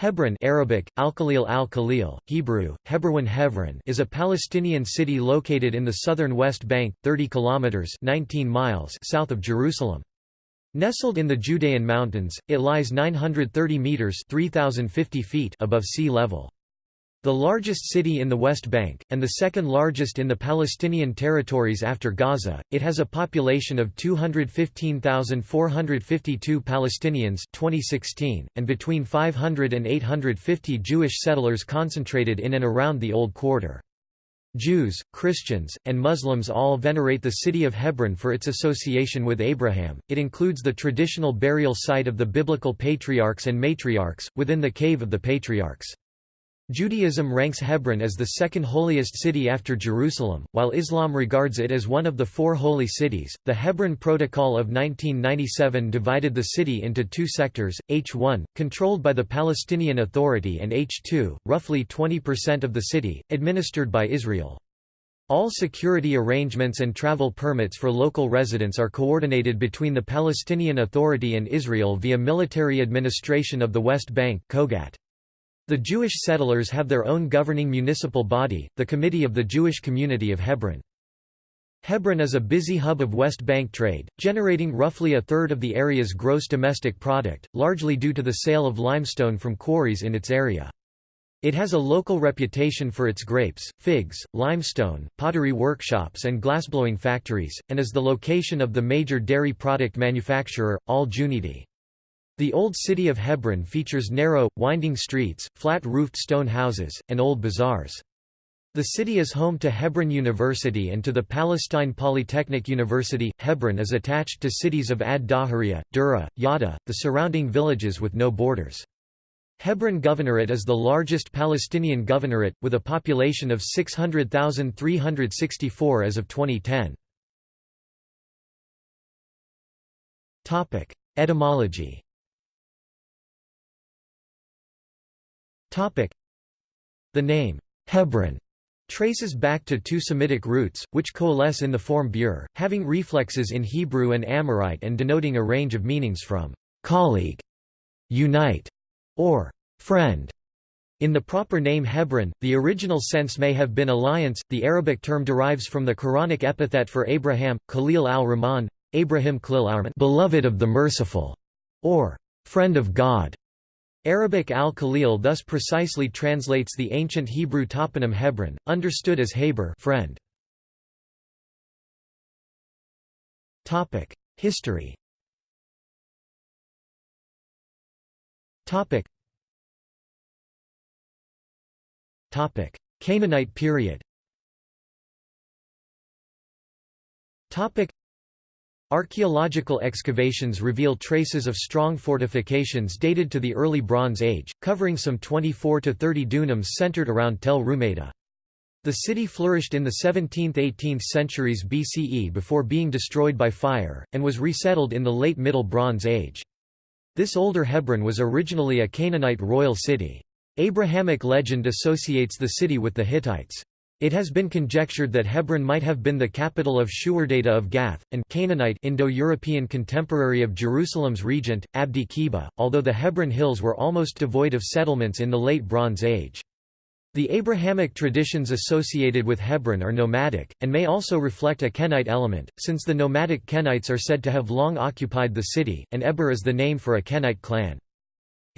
Hebron Arabic, Al-Khalil al-Khalil, Hebrew, Hebron Hebron is a Palestinian city located in the southern West Bank, 30 kilometers 19 miles south of Jerusalem. Nestled in the Judean Mountains, it lies 930 meters 3050 feet above sea level. The largest city in the West Bank, and the second largest in the Palestinian territories after Gaza, it has a population of 215,452 Palestinians 2016, and between 500 and 850 Jewish settlers concentrated in and around the Old Quarter. Jews, Christians, and Muslims all venerate the city of Hebron for its association with Abraham. It includes the traditional burial site of the biblical patriarchs and matriarchs, within the Cave of the Patriarchs. Judaism ranks Hebron as the second holiest city after Jerusalem, while Islam regards it as one of the four holy cities. The Hebron Protocol of 1997 divided the city into two sectors, H1, controlled by the Palestinian Authority, and H2, roughly 20% of the city, administered by Israel. All security arrangements and travel permits for local residents are coordinated between the Palestinian Authority and Israel via Military Administration of the West Bank COGAT. The Jewish settlers have their own governing municipal body, the Committee of the Jewish Community of Hebron. Hebron is a busy hub of West Bank trade, generating roughly a third of the area's gross domestic product, largely due to the sale of limestone from quarries in its area. It has a local reputation for its grapes, figs, limestone, pottery workshops and glassblowing factories, and is the location of the major dairy product manufacturer, Al Junaidi. The Old City of Hebron features narrow, winding streets, flat-roofed stone houses, and old bazaars. The city is home to Hebron University and to the Palestine Polytechnic University. Hebron is attached to cities of Ad Dahariya, Dura, Yatta, the surrounding villages with no borders. Hebron Governorate is the largest Palestinian governorate, with a population of 600,364 as of 2010. Etymology The name, Hebron, traces back to two Semitic roots, which coalesce in the form bur, having reflexes in Hebrew and Amorite and denoting a range of meanings from colleague, unite, or friend. In the proper name Hebron, the original sense may have been alliance. The Arabic term derives from the Quranic epithet for Abraham, Khalil al-Rahman, Abraham Khalil beloved of the merciful, or friend of God. Arabic al-Khalil thus precisely translates the ancient Hebrew toponym Hebron, understood as Haber friend. History Canaanite period Archaeological excavations reveal traces of strong fortifications dated to the early Bronze Age, covering some 24 to 30 dunams centered around Tel Rumeida. The city flourished in the 17th–18th centuries BCE before being destroyed by fire, and was resettled in the late Middle Bronze Age. This older Hebron was originally a Canaanite royal city. Abrahamic legend associates the city with the Hittites. It has been conjectured that Hebron might have been the capital of Shuwardata of Gath, and Canaanite Indo-European contemporary of Jerusalem's regent, Abdi-Kheba, although the Hebron Hills were almost devoid of settlements in the Late Bronze Age. The Abrahamic traditions associated with Hebron are nomadic, and may also reflect a Kenite element, since the nomadic Kenites are said to have long occupied the city, and Eber is the name for a Kenite clan.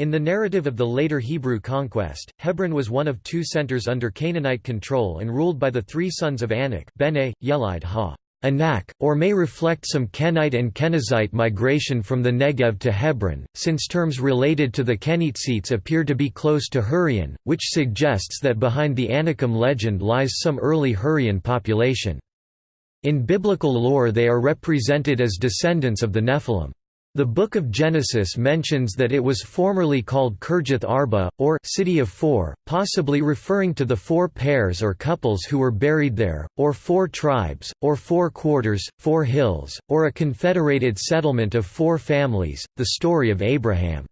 In the narrative of the later Hebrew conquest, Hebron was one of two centers under Canaanite control and ruled by the three sons of Anak Bene, Yelid ha Anak, or may reflect some Kenite and Kenizzite migration from the Negev to Hebron, since terms related to the Kenizzites appear to be close to Hurrian, which suggests that behind the Anakim legend lies some early Hurrian population. In biblical lore they are represented as descendants of the Nephilim. The Book of Genesis mentions that it was formerly called Kirjath Arba, or City of Four, possibly referring to the four pairs or couples who were buried there, or four tribes, or four quarters, four hills, or a confederated settlement of four families. The story of Abraham's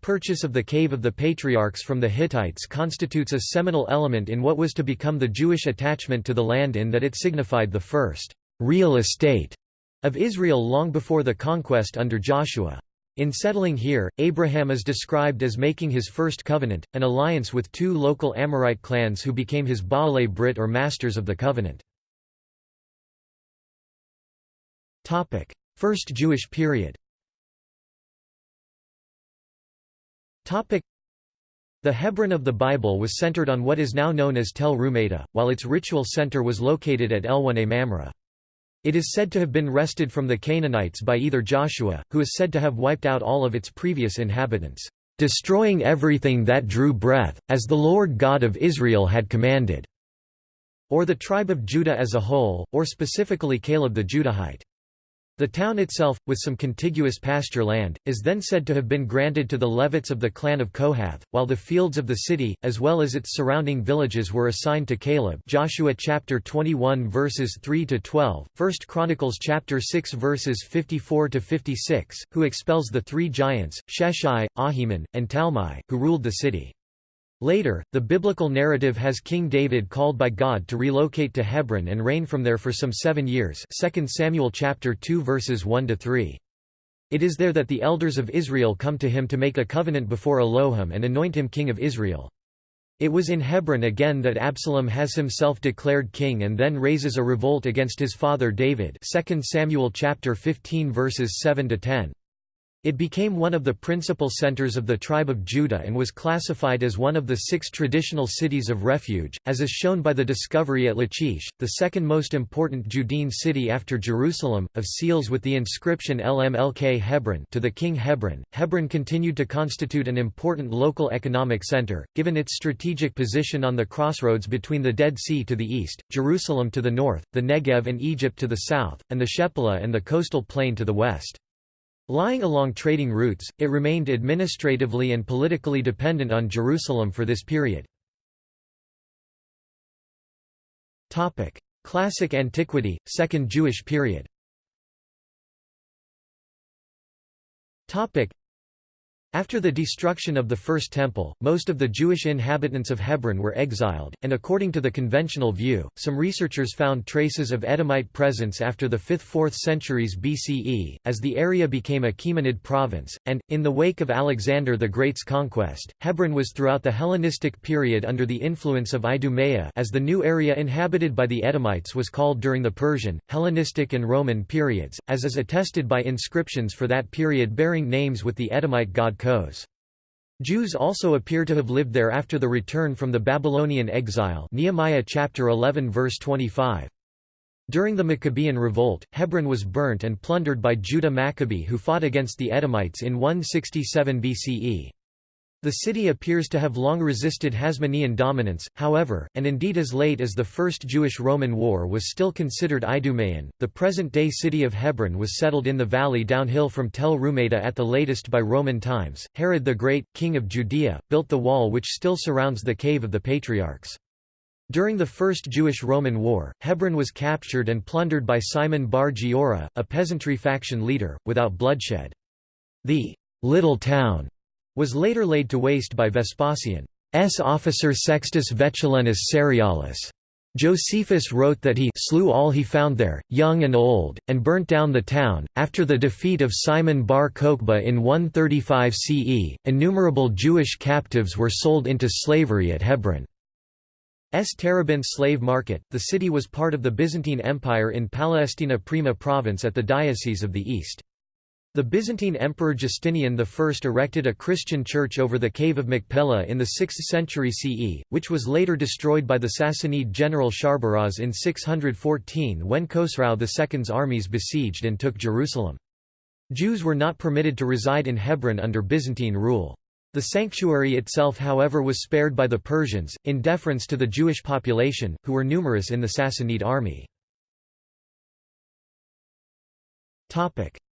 purchase of the Cave of the Patriarchs from the Hittites constitutes a seminal element in what was to become the Jewish attachment to the land in that it signified the first real estate of Israel long before the conquest under Joshua. In settling here, Abraham is described as making his first covenant, an alliance with two local Amorite clans who became his Baalei Brit or Masters of the Covenant. First Jewish period the Hebron of the Bible was centered on what is now known as Tel Rumeida, while its ritual center was located at Elonei Mamre. It is said to have been wrested from the Canaanites by either Joshua, who is said to have wiped out all of its previous inhabitants, destroying everything that drew breath, as the Lord God of Israel had commanded, or the tribe of Judah as a whole, or specifically Caleb the Judahite. The town itself, with some contiguous pasture land, is then said to have been granted to the Levites of the clan of Kohath, while the fields of the city, as well as its surrounding villages were assigned to Caleb Joshua chapter 21 verses 3 to 12, 1 Chronicles chapter 6 verses 54 to 56, who expels the three giants, Sheshai, Ahiman, and Talmai, who ruled the city. Later, the biblical narrative has King David called by God to relocate to Hebron and reign from there for some seven years 2 Samuel chapter 2 verses 1–3. It is there that the elders of Israel come to him to make a covenant before Elohim and anoint him king of Israel. It was in Hebron again that Absalom has himself declared king and then raises a revolt against his father David 2 Samuel chapter 15 verses 7 to 10. It became one of the principal centers of the tribe of Judah and was classified as one of the six traditional cities of refuge, as is shown by the discovery at Lachish, the second most important Judean city after Jerusalem, of seals with the inscription LMLK Hebron to the king Hebron. Hebron continued to constitute an important local economic center, given its strategic position on the crossroads between the Dead Sea to the east, Jerusalem to the north, the Negev and Egypt to the south, and the Shephelah and the coastal plain to the west. Lying along trading routes, it remained administratively and politically dependent on Jerusalem for this period. Classic antiquity, Second Jewish period after the destruction of the First Temple, most of the Jewish inhabitants of Hebron were exiled, and according to the conventional view, some researchers found traces of Edomite presence after the 5th–4th centuries BCE, as the area became a Achaemenid province, and, in the wake of Alexander the Great's conquest, Hebron was throughout the Hellenistic period under the influence of Idumea as the new area inhabited by the Edomites was called during the Persian, Hellenistic and Roman periods, as is attested by inscriptions for that period bearing names with the Edomite god Jews also appear to have lived there after the return from the Babylonian exile Nehemiah chapter 11 verse 25. During the Maccabean revolt, Hebron was burnt and plundered by Judah Maccabee who fought against the Edomites in 167 BCE. The city appears to have long resisted Hasmonean dominance, however, and indeed as late as the First Jewish-Roman War was still considered Idumean. The present-day city of Hebron was settled in the valley downhill from Tel Rumeida at the latest by Roman times. Herod the Great, king of Judea, built the wall which still surrounds the Cave of the Patriarchs. During the First Jewish-Roman War, Hebron was captured and plundered by Simon bar Giora, a peasantry faction leader, without bloodshed. The little town was later laid to waste by Vespasian's officer Sextus Vetulenus Cerealis. Josephus wrote that he slew all he found there, young and old, and burnt down the town. After the defeat of Simon bar Kokhba in 135 CE, innumerable Jewish captives were sold into slavery at Hebron. S. Slave market. The city was part of the Byzantine Empire in Palestina Prima province at the Diocese of the East. The Byzantine Emperor Justinian I erected a Christian church over the cave of Machpelah in the 6th century CE, which was later destroyed by the Sassanid general Sharbaraz in 614 when Khosrau II's armies besieged and took Jerusalem. Jews were not permitted to reside in Hebron under Byzantine rule. The sanctuary itself however was spared by the Persians, in deference to the Jewish population, who were numerous in the Sassanid army.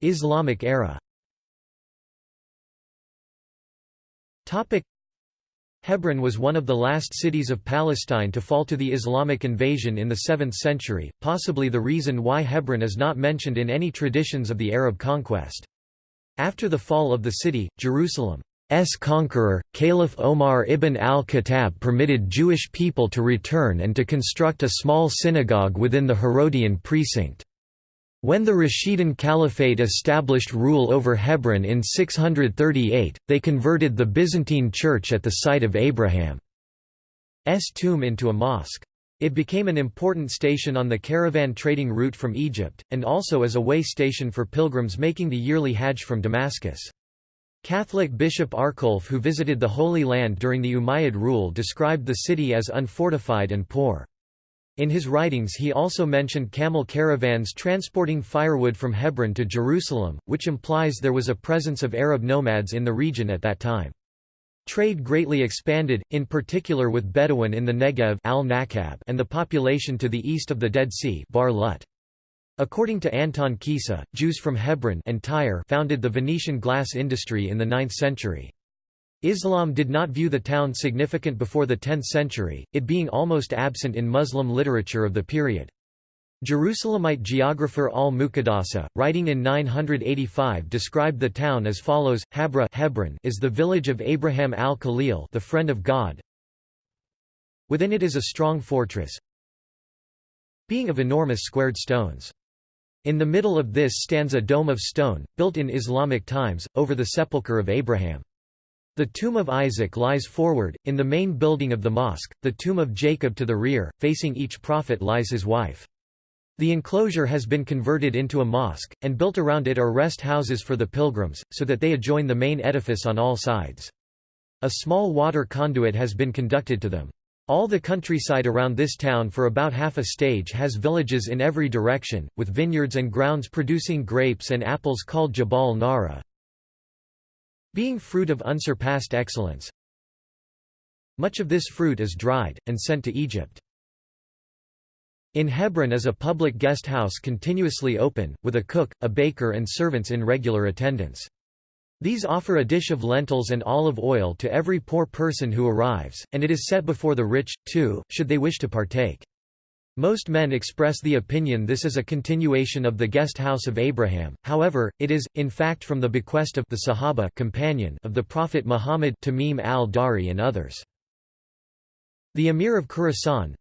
Islamic era Hebron was one of the last cities of Palestine to fall to the Islamic invasion in the 7th century, possibly the reason why Hebron is not mentioned in any traditions of the Arab conquest. After the fall of the city, Jerusalem's conqueror, Caliph Omar ibn al-Khattab permitted Jewish people to return and to construct a small synagogue within the Herodian precinct. When the Rashidun Caliphate established rule over Hebron in 638, they converted the Byzantine Church at the site of Abraham's tomb into a mosque. It became an important station on the caravan trading route from Egypt, and also as a way station for pilgrims making the yearly Hajj from Damascus. Catholic Bishop Arculf who visited the Holy Land during the Umayyad rule described the city as unfortified and poor. In his writings he also mentioned camel caravans transporting firewood from Hebron to Jerusalem, which implies there was a presence of Arab nomads in the region at that time. Trade greatly expanded, in particular with Bedouin in the Negev al and the population to the east of the Dead Sea Bar Lut. According to Anton Kisa, Jews from Hebron and Tyre founded the Venetian glass industry in the 9th century. Islam did not view the town significant before the 10th century, it being almost absent in Muslim literature of the period. Jerusalemite geographer al-Muqaddasi, writing in 985 described the town as follows, Habra Hebron is the village of Abraham al-Khalil the friend of God. Within it is a strong fortress, being of enormous squared stones. In the middle of this stands a dome of stone, built in Islamic times, over the sepulchre of Abraham. The tomb of Isaac lies forward, in the main building of the mosque, the tomb of Jacob to the rear, facing each prophet lies his wife. The enclosure has been converted into a mosque, and built around it are rest houses for the pilgrims, so that they adjoin the main edifice on all sides. A small water conduit has been conducted to them. All the countryside around this town for about half a stage has villages in every direction, with vineyards and grounds producing grapes and apples called Jabal Nara. Being fruit of unsurpassed excellence, much of this fruit is dried, and sent to Egypt. In Hebron is a public guest house continuously open, with a cook, a baker and servants in regular attendance. These offer a dish of lentils and olive oil to every poor person who arrives, and it is set before the rich, too, should they wish to partake. Most men express the opinion this is a continuation of the guest house of Abraham, however, it is, in fact from the bequest of the Sahaba companion of the Prophet Muhammad Tamim al-Dari and others. The Emir of Khorasan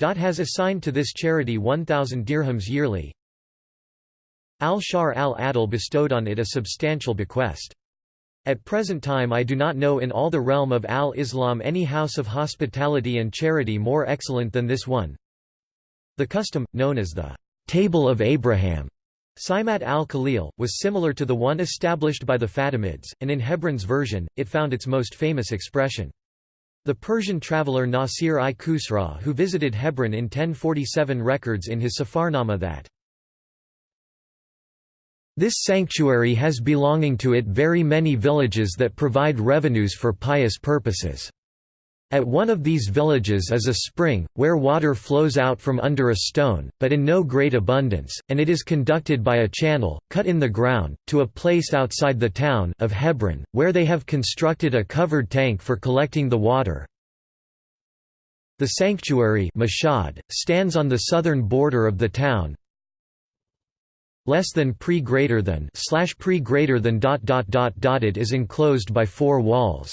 has assigned to this charity 1,000 dirhams yearly. Al-Shar al-Adil bestowed on it a substantial bequest. At present time I do not know in all the realm of al-Islam any house of hospitality and charity more excellent than this one. The custom, known as the Table of Abraham, Simat al-Khalil, was similar to the one established by the Fatimids, and in Hebron's version, it found its most famous expression. The Persian traveller Nasir i Khusraw who visited Hebron in 1047 records in his Safarnama that this sanctuary has belonging to it very many villages that provide revenues for pious purposes. At one of these villages is a spring, where water flows out from under a stone, but in no great abundance, and it is conducted by a channel, cut in the ground, to a place outside the town of Hebron, where they have constructed a covered tank for collecting the water. The sanctuary stands on the southern border of the town, less than pre greater than slash pre greater than dot dot dot dotted is enclosed by four walls.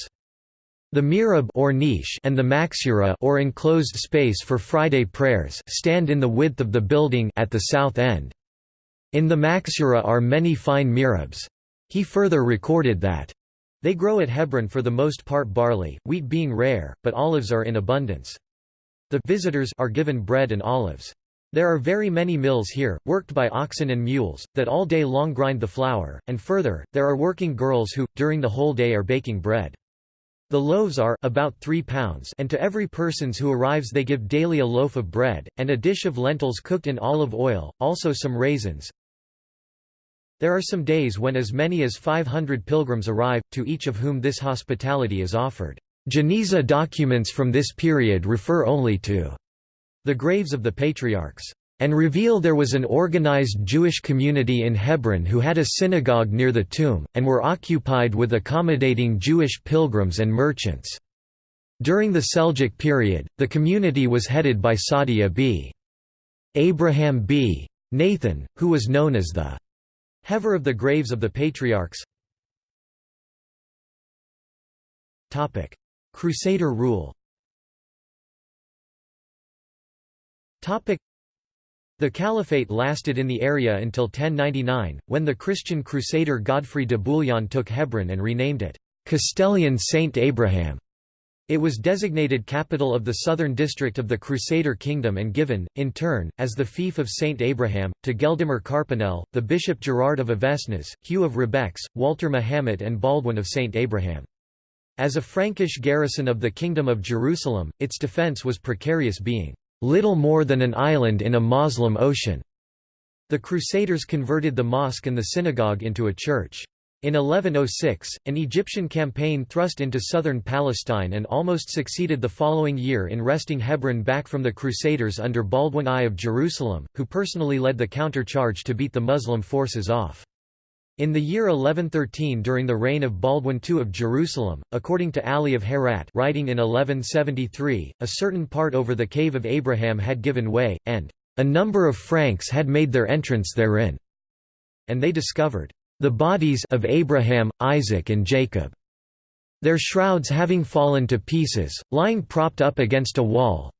The mihrab or niche and the maxura or enclosed space for Friday prayers stand in the width of the building at the south end. In the maxura are many fine mihrabs. He further recorded that they grow at Hebron for the most part barley, wheat being rare, but olives are in abundance. The visitors are given bread and olives. There are very many mills here, worked by oxen and mules, that all day long grind the flour, and further, there are working girls who, during the whole day are baking bread. The loaves are about 3 pounds and to every persons who arrives they give daily a loaf of bread, and a dish of lentils cooked in olive oil, also some raisins. There are some days when as many as 500 pilgrims arrive, to each of whom this hospitality is offered. Geniza documents from this period refer only to the graves of the patriarchs, and reveal there was an organized Jewish community in Hebron who had a synagogue near the tomb, and were occupied with accommodating Jewish pilgrims and merchants. During the Seljuk period, the community was headed by Sadia b. Abraham b. Nathan, who was known as the Hever of the graves of the patriarchs. Crusader rule The caliphate lasted in the area until 1099, when the Christian crusader Godfrey de Bouillon took Hebron and renamed it, Castellion Saint Abraham. It was designated capital of the southern district of the Crusader kingdom and given, in turn, as the fief of Saint Abraham, to Geldemar Carpinel, the Bishop Gerard of Avesnes, Hugh of Rebecques, Walter Mahomet and Baldwin of Saint Abraham. As a Frankish garrison of the Kingdom of Jerusalem, its defence was precarious being, "...little more than an island in a Moslem ocean." The Crusaders converted the mosque and the synagogue into a church. In 1106, an Egyptian campaign thrust into southern Palestine and almost succeeded the following year in wresting Hebron back from the Crusaders under Baldwin I of Jerusalem, who personally led the counter-charge to beat the Muslim forces off. In the year 1113 during the reign of Baldwin II of Jerusalem, according to Ali of Herat writing in 1173, a certain part over the Cave of Abraham had given way, and a number of Franks had made their entrance therein, and they discovered the bodies of Abraham, Isaac and Jacob, their shrouds having fallen to pieces, lying propped up against a wall.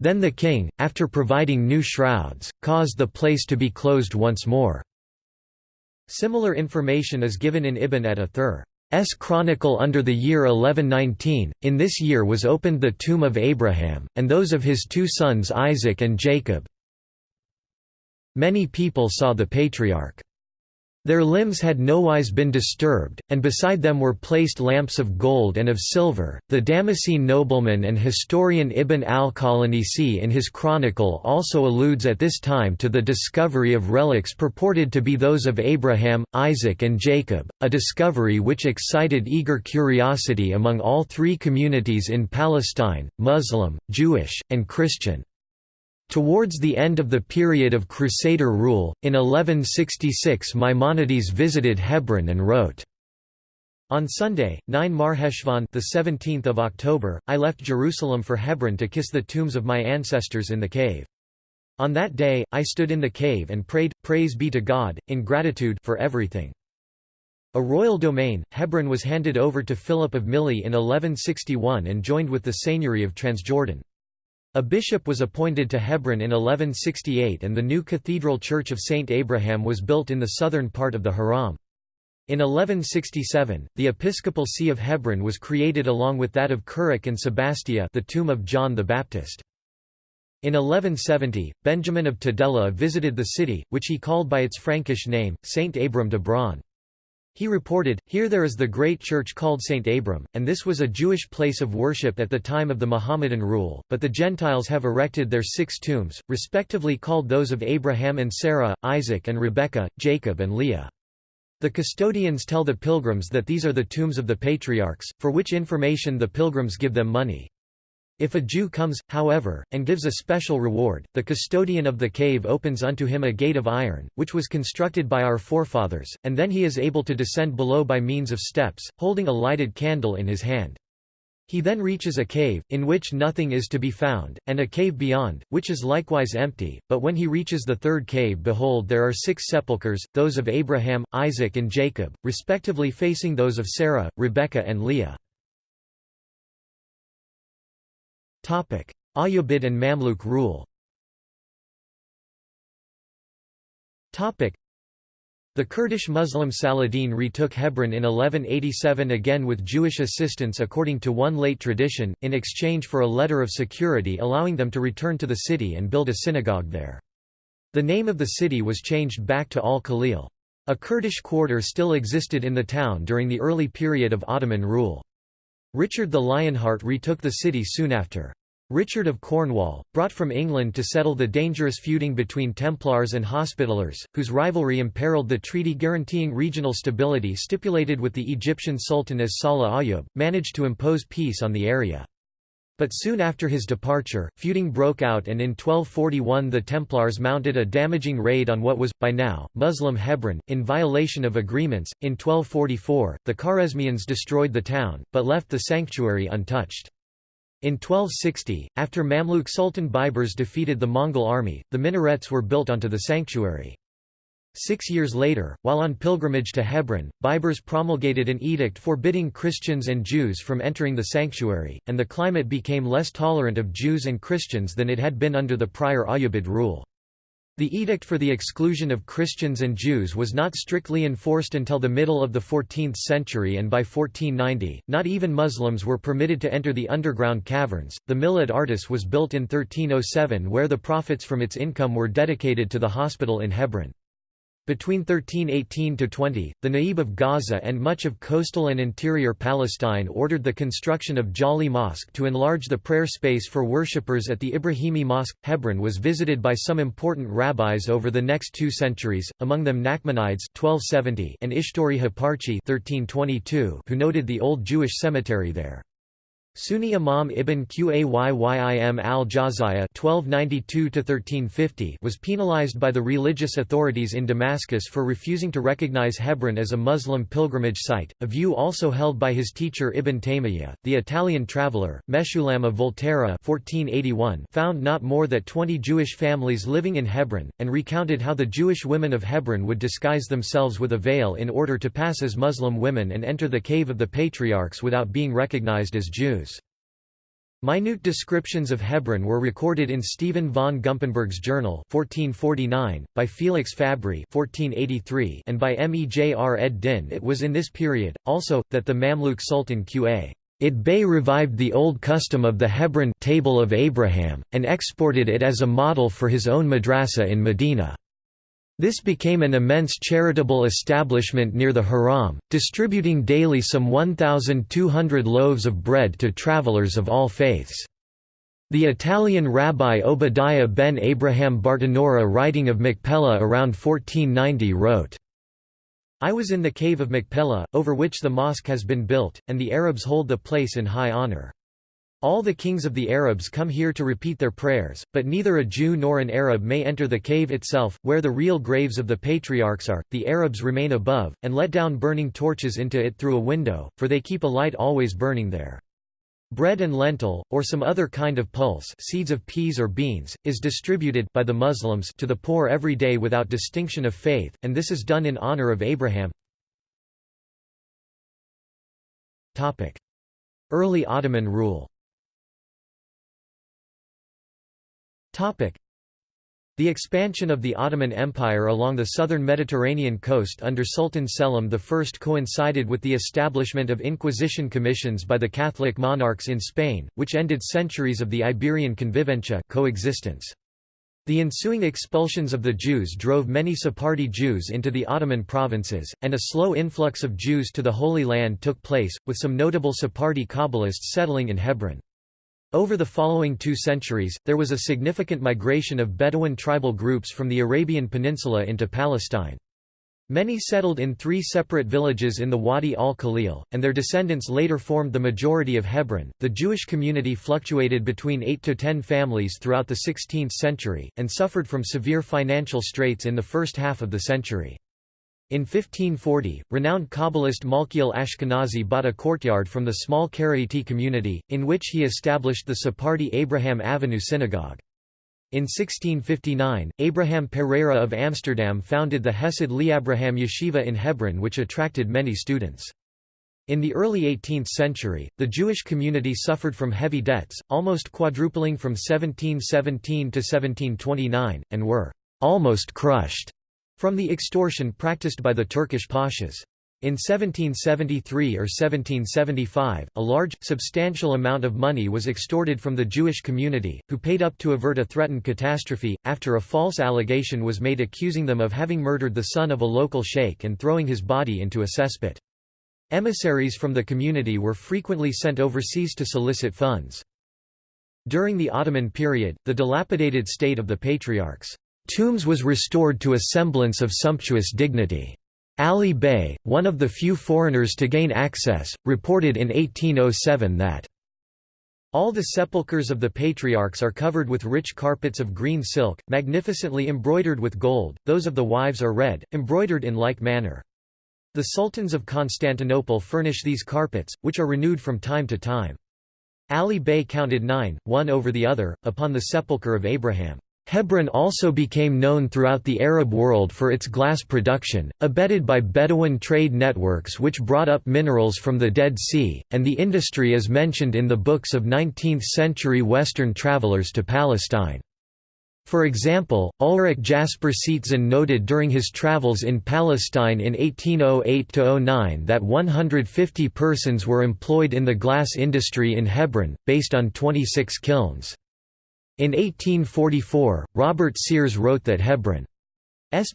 Then the king, after providing new shrouds, caused the place to be closed once more. Similar information is given in Ibn et Athir's chronicle under the year 1119. In this year was opened the tomb of Abraham, and those of his two sons Isaac and Jacob. Many people saw the patriarch. Their limbs had nowise been disturbed, and beside them were placed lamps of gold and of silver. The Damascene nobleman and historian Ibn al-Qalanisi in his chronicle also alludes at this time to the discovery of relics purported to be those of Abraham, Isaac and Jacob, a discovery which excited eager curiosity among all three communities in Palestine, Muslim, Jewish, and Christian. Towards the end of the period of Crusader rule, in 1166 Maimonides visited Hebron and wrote, on Sunday, 9 Marheshvan the 17th of October, I left Jerusalem for Hebron to kiss the tombs of my ancestors in the cave. On that day, I stood in the cave and prayed, praise be to God, in gratitude for everything. A royal domain, Hebron was handed over to Philip of Milly in 1161 and joined with the seigneury of Transjordan. A bishop was appointed to Hebron in 1168 and the new cathedral church of St. Abraham was built in the southern part of the Haram. In 1167, the episcopal see of Hebron was created along with that of Currach and Sebastia the tomb of John the Baptist. In 1170, Benjamin of Tudela visited the city, which he called by its Frankish name, Saint Abram de Bron. He reported, Here there is the great church called St. Abram, and this was a Jewish place of worship at the time of the Mohammedan rule, but the Gentiles have erected their six tombs, respectively called those of Abraham and Sarah, Isaac and Rebekah, Jacob and Leah. The custodians tell the pilgrims that these are the tombs of the patriarchs, for which information the pilgrims give them money. If a Jew comes, however, and gives a special reward, the custodian of the cave opens unto him a gate of iron, which was constructed by our forefathers, and then he is able to descend below by means of steps, holding a lighted candle in his hand. He then reaches a cave, in which nothing is to be found, and a cave beyond, which is likewise empty, but when he reaches the third cave behold there are six sepulchres, those of Abraham, Isaac and Jacob, respectively facing those of Sarah, Rebekah and Leah. Ayyubid and Mamluk rule the Kurdish Muslim Saladin retook Hebron in 1187 again with Jewish assistance according to one late tradition, in exchange for a letter of security allowing them to return to the city and build a synagogue there. The name of the city was changed back to Al-Khalil. A Kurdish quarter still existed in the town during the early period of Ottoman rule. Richard the Lionheart retook the city soon after. Richard of Cornwall, brought from England to settle the dangerous feuding between Templars and Hospitallers, whose rivalry imperiled the treaty guaranteeing regional stability stipulated with the Egyptian Sultan as Salih Ayyub, managed to impose peace on the area. But soon after his departure, feuding broke out and in 1241 the Templars mounted a damaging raid on what was, by now, Muslim Hebron, in violation of agreements. In 1244, the Kharesmians destroyed the town, but left the sanctuary untouched. In 1260, after Mamluk Sultan Baibars defeated the Mongol army, the minarets were built onto the sanctuary. Six years later, while on pilgrimage to Hebron, Baibars promulgated an edict forbidding Christians and Jews from entering the sanctuary, and the climate became less tolerant of Jews and Christians than it had been under the prior Ayyubid rule. The edict for the exclusion of Christians and Jews was not strictly enforced until the middle of the 14th century and by 1490, not even Muslims were permitted to enter the underground caverns. The mill at Artas was built in 1307 where the profits from its income were dedicated to the hospital in Hebron. Between 1318 to 20, the Naib of Gaza and much of coastal and interior Palestine ordered the construction of Jawli Mosque to enlarge the prayer space for worshippers at the Ibrahimi Mosque. Hebron was visited by some important rabbis over the next two centuries, among them Nachmanides 1270 and Ishtori Haparchi 1322, who noted the old Jewish cemetery there. Sunni Imam ibn Qayyim al-Jawziyya was penalized by the religious authorities in Damascus for refusing to recognize Hebron as a Muslim pilgrimage site, a view also held by his teacher Ibn Taymiyyah. The Italian traveller, Meshulam of Volterra 1481 found not more than 20 Jewish families living in Hebron, and recounted how the Jewish women of Hebron would disguise themselves with a veil in order to pass as Muslim women and enter the cave of the patriarchs without being recognized as Jews. Minute descriptions of Hebron were recorded in Stephen von Gumpenberg's journal 1449, by Felix Fabry 1483, and by Mejr ed Din it was in this period, also, that the Mamluk Sultan Qa. It Bey revived the old custom of the Hebron table of Abraham, and exported it as a model for his own madrasa in Medina. This became an immense charitable establishment near the Haram, distributing daily some 1,200 loaves of bread to travelers of all faiths. The Italian rabbi Obadiah ben Abraham Bartenura writing of Machpelah around 1490 wrote, I was in the cave of Machpelah, over which the mosque has been built, and the Arabs hold the place in high honor. All the kings of the Arabs come here to repeat their prayers, but neither a Jew nor an Arab may enter the cave itself, where the real graves of the patriarchs are. The Arabs remain above, and let down burning torches into it through a window, for they keep a light always burning there. Bread and lentil, or some other kind of pulse seeds of peas or beans, is distributed by the Muslims to the poor every day without distinction of faith, and this is done in honor of Abraham. Early Ottoman rule The expansion of the Ottoman Empire along the southern Mediterranean coast under Sultan Selim I coincided with the establishment of Inquisition commissions by the Catholic monarchs in Spain, which ended centuries of the Iberian convivencia coexistence. The ensuing expulsions of the Jews drove many Sephardi Jews into the Ottoman provinces, and a slow influx of Jews to the Holy Land took place, with some notable Sephardi Kabbalists settling in Hebron. Over the following two centuries, there was a significant migration of Bedouin tribal groups from the Arabian Peninsula into Palestine. Many settled in three separate villages in the Wadi al-Khalil, and their descendants later formed the majority of Hebron. The Jewish community fluctuated between 8 to 10 families throughout the 16th century, and suffered from severe financial straits in the first half of the century. In 1540, renowned Kabbalist Malkiel Ashkenazi bought a courtyard from the small Karaite community, in which he established the Sephardi Abraham Avinu Synagogue. In 1659, Abraham Pereira of Amsterdam founded the Hesed Le'Abraham Yeshiva in Hebron which attracted many students. In the early 18th century, the Jewish community suffered from heavy debts, almost quadrupling from 1717 to 1729, and were almost crushed from the extortion practiced by the Turkish pashas. In 1773 or 1775, a large, substantial amount of money was extorted from the Jewish community, who paid up to avert a threatened catastrophe, after a false allegation was made accusing them of having murdered the son of a local sheikh and throwing his body into a cesspit. Emissaries from the community were frequently sent overseas to solicit funds. During the Ottoman period, the dilapidated state of the patriarchs' Tombs was restored to a semblance of sumptuous dignity. Ali Bey, one of the few foreigners to gain access, reported in 1807 that all the sepulchres of the patriarchs are covered with rich carpets of green silk, magnificently embroidered with gold, those of the wives are red, embroidered in like manner. The sultans of Constantinople furnish these carpets, which are renewed from time to time. Ali Bey counted nine, one over the other, upon the sepulchre of Abraham. Hebron also became known throughout the Arab world for its glass production, abetted by Bedouin trade networks which brought up minerals from the Dead Sea, and the industry is mentioned in the books of 19th-century Western travelers to Palestine. For example, Ulrich Jasper Seetzen noted during his travels in Palestine in 1808–09 that 150 persons were employed in the glass industry in Hebron, based on 26 kilns. In 1844, Robert Sears wrote that Hebron's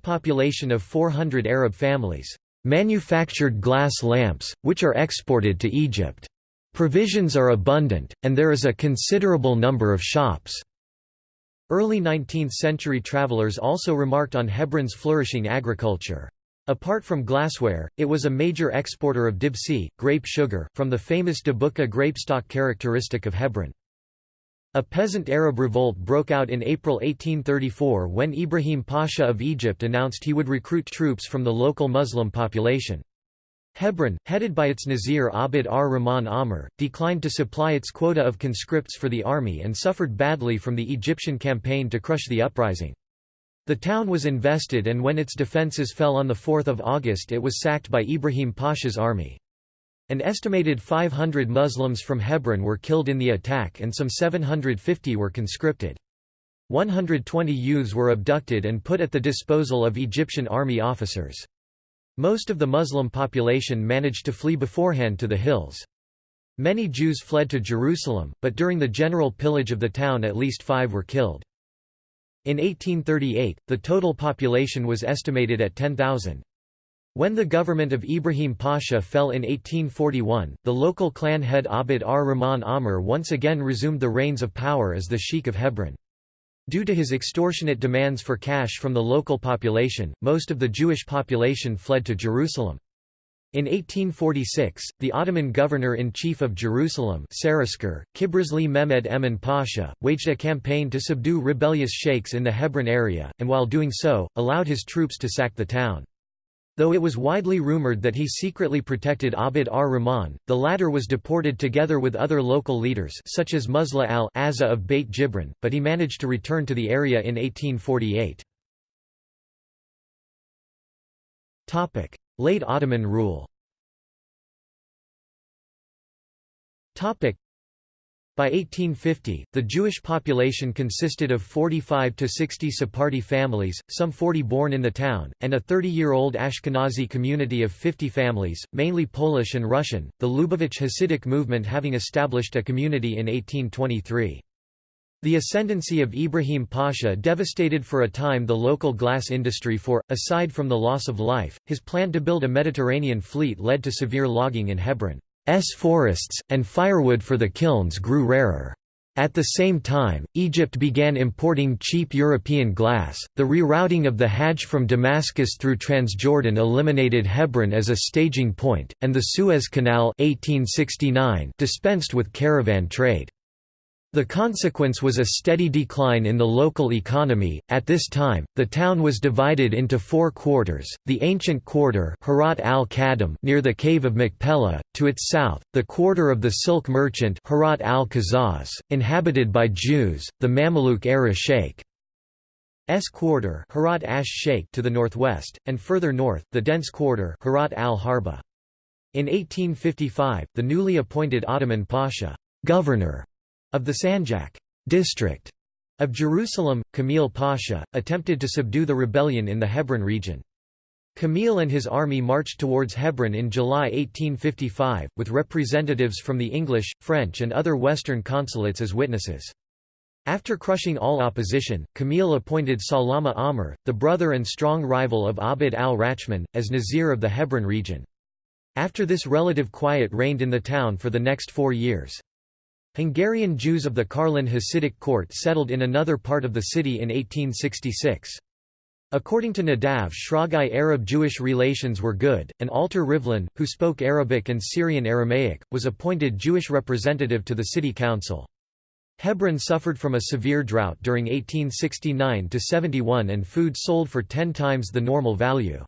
population of 400 Arab families manufactured glass lamps, which are exported to Egypt. Provisions are abundant, and there is a considerable number of shops. Early 19th-century travelers also remarked on Hebron's flourishing agriculture. Apart from glassware, it was a major exporter of dibsi, grape sugar, from the famous Dabukka grapestock characteristic of Hebron. A peasant Arab revolt broke out in April 1834 when Ibrahim Pasha of Egypt announced he would recruit troops from the local Muslim population. Hebron, headed by its Nazir Abd ar-Rahman Amr, declined to supply its quota of conscripts for the army and suffered badly from the Egyptian campaign to crush the uprising. The town was invested and when its defences fell on 4 August it was sacked by Ibrahim Pasha's army. An estimated 500 Muslims from Hebron were killed in the attack and some 750 were conscripted. 120 youths were abducted and put at the disposal of Egyptian army officers. Most of the Muslim population managed to flee beforehand to the hills. Many Jews fled to Jerusalem, but during the general pillage of the town at least five were killed. In 1838, the total population was estimated at 10,000. When the government of Ibrahim Pasha fell in 1841, the local clan head Abd ar-Rahman Amr once again resumed the reins of power as the Sheikh of Hebron. Due to his extortionate demands for cash from the local population, most of the Jewish population fled to Jerusalem. In 1846, the Ottoman governor-in-chief of Jerusalem Saraskar, Kibrizli Mehmed Emin Pasha, waged a campaign to subdue rebellious sheikhs in the Hebron area, and while doing so, allowed his troops to sack the town. Though it was widely rumored that he secretly protected Abd ar-Rahman, the latter was deported together with other local leaders such as Musla al-Azza of Beit Jibrin, but he managed to return to the area in 1848. Late Ottoman rule by 1850, the Jewish population consisted of 45 to 60 Sephardi families, some 40 born in the town, and a 30-year-old Ashkenazi community of 50 families, mainly Polish and Russian, the Lubavitch Hasidic movement having established a community in 1823. The ascendancy of Ibrahim Pasha devastated for a time the local glass industry for, aside from the loss of life, his plan to build a Mediterranean fleet led to severe logging in Hebron. S forests, and firewood for the kilns grew rarer. At the same time, Egypt began importing cheap European glass. The rerouting of the Hajj from Damascus through Transjordan eliminated Hebron as a staging point, and the Suez Canal 1869 dispensed with caravan trade. The consequence was a steady decline in the local economy. At this time, the town was divided into four quarters: the ancient quarter Harat al-Kadam near the cave of Machpelah, to its south, the quarter of the silk merchant Harat al-Kazaz, inhabited by Jews, the Mamluk era Sheikh. S quarter Harat ash Sheikh to the northwest, and further north, the dense quarter Harat al-Harba. In 1855, the newly appointed Ottoman Pasha governor of the Sanjak district of Jerusalem, Kamil Pasha, attempted to subdue the rebellion in the Hebron region. Kamil and his army marched towards Hebron in July 1855, with representatives from the English, French and other Western consulates as witnesses. After crushing all opposition, Kamil appointed Salama Amr, the brother and strong rival of Abd al-Rachman, as Nazir of the Hebron region. After this relative quiet reigned in the town for the next four years. Hungarian Jews of the Karlin Hasidic court settled in another part of the city in 1866. According to Nadav Shragai Arab-Jewish relations were good, and Alter Rivlin, who spoke Arabic and Syrian Aramaic, was appointed Jewish representative to the city council. Hebron suffered from a severe drought during 1869–71 and food sold for ten times the normal value.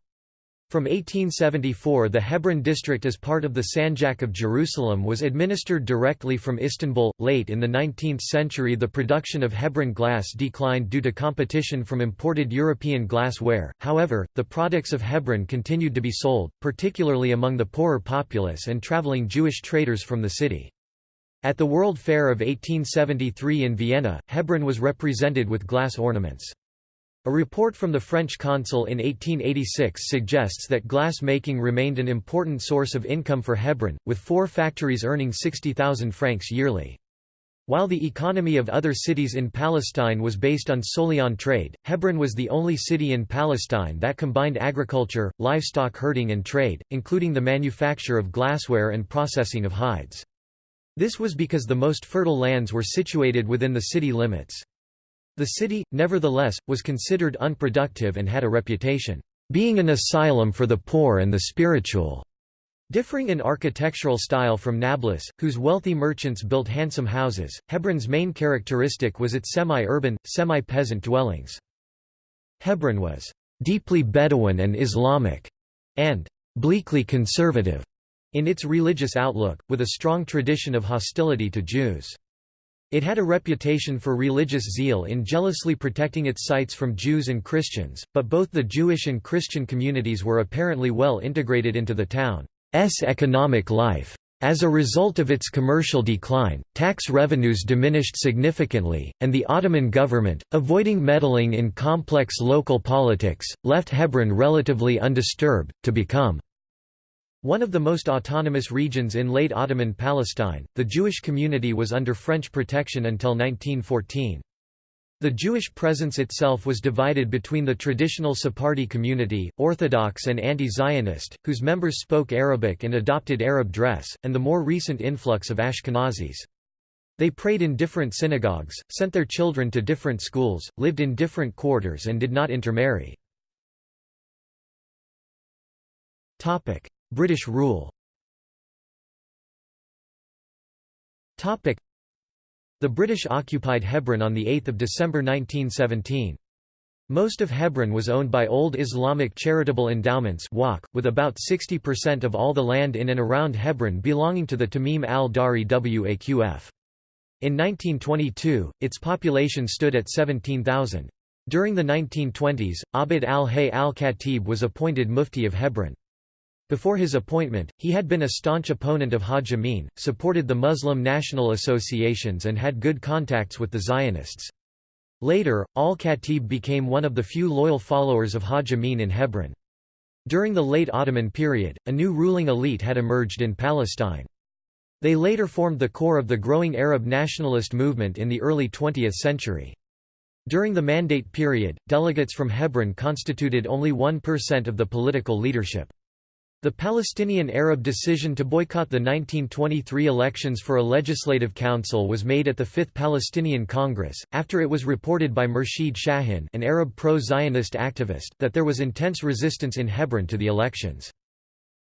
From 1874 the Hebron district as part of the Sanjak of Jerusalem was administered directly from Istanbul. Late in the 19th century the production of Hebron glass declined due to competition from imported European glassware, however, the products of Hebron continued to be sold, particularly among the poorer populace and traveling Jewish traders from the city. At the World Fair of 1873 in Vienna, Hebron was represented with glass ornaments. A report from the French consul in 1886 suggests that glass making remained an important source of income for Hebron, with four factories earning 60,000 francs yearly. While the economy of other cities in Palestine was based on solely on trade, Hebron was the only city in Palestine that combined agriculture, livestock herding and trade, including the manufacture of glassware and processing of hides. This was because the most fertile lands were situated within the city limits. The city, nevertheless, was considered unproductive and had a reputation, being an asylum for the poor and the spiritual. Differing in architectural style from Nablus, whose wealthy merchants built handsome houses, Hebron's main characteristic was its semi-urban, semi-peasant dwellings. Hebron was deeply Bedouin and Islamic, and bleakly conservative in its religious outlook, with a strong tradition of hostility to Jews. It had a reputation for religious zeal in jealously protecting its sites from Jews and Christians, but both the Jewish and Christian communities were apparently well integrated into the town's economic life. As a result of its commercial decline, tax revenues diminished significantly, and the Ottoman government, avoiding meddling in complex local politics, left Hebron relatively undisturbed, to become one of the most autonomous regions in late Ottoman Palestine, the Jewish community was under French protection until 1914. The Jewish presence itself was divided between the traditional Sephardi community, Orthodox and anti-Zionist, whose members spoke Arabic and adopted Arab dress, and the more recent influx of Ashkenazis. They prayed in different synagogues, sent their children to different schools, lived in different quarters and did not intermarry. British rule The British occupied Hebron on 8 December 1917. Most of Hebron was owned by Old Islamic Charitable Endowments with about 60% of all the land in and around Hebron belonging to the Tamim al-Dari Waqf. In 1922, its population stood at 17,000. During the 1920s, Abd al-Hay al-Khatib was appointed Mufti of Hebron. Before his appointment, he had been a staunch opponent of Haj Amin, supported the Muslim national associations and had good contacts with the Zionists. Later, al-Khatib became one of the few loyal followers of Haj Amin in Hebron. During the late Ottoman period, a new ruling elite had emerged in Palestine. They later formed the core of the growing Arab nationalist movement in the early 20th century. During the Mandate period, delegates from Hebron constituted only 1% of the political leadership. The Palestinian Arab decision to boycott the 1923 elections for a legislative council was made at the Fifth Palestinian Congress, after it was reported by Murshid Shahin an Arab pro-Zionist activist that there was intense resistance in Hebron to the elections.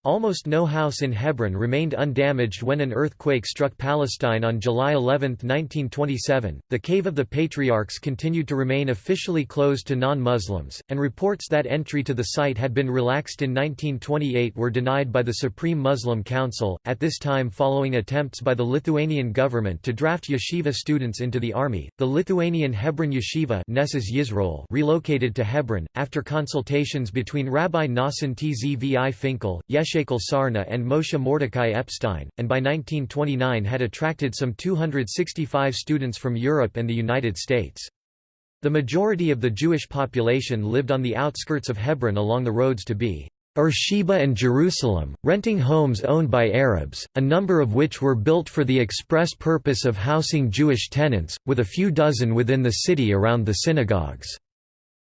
Almost no house in Hebron remained undamaged when an earthquake struck Palestine on July 11, 1927. The Cave of the Patriarchs continued to remain officially closed to non Muslims, and reports that entry to the site had been relaxed in 1928 were denied by the Supreme Muslim Council, at this time following attempts by the Lithuanian government to draft yeshiva students into the army. The Lithuanian Hebron Yeshiva Yisroel relocated to Hebron, after consultations between Rabbi Nassim Tzvi Finkel, Yesh Yechezkel Sarna and Moshe Mordecai Epstein, and by 1929 had attracted some 265 students from Europe and the United States. The majority of the Jewish population lived on the outskirts of Hebron along the roads to be Beersheba and Jerusalem, renting homes owned by Arabs, a number of which were built for the express purpose of housing Jewish tenants, with a few dozen within the city around the synagogues.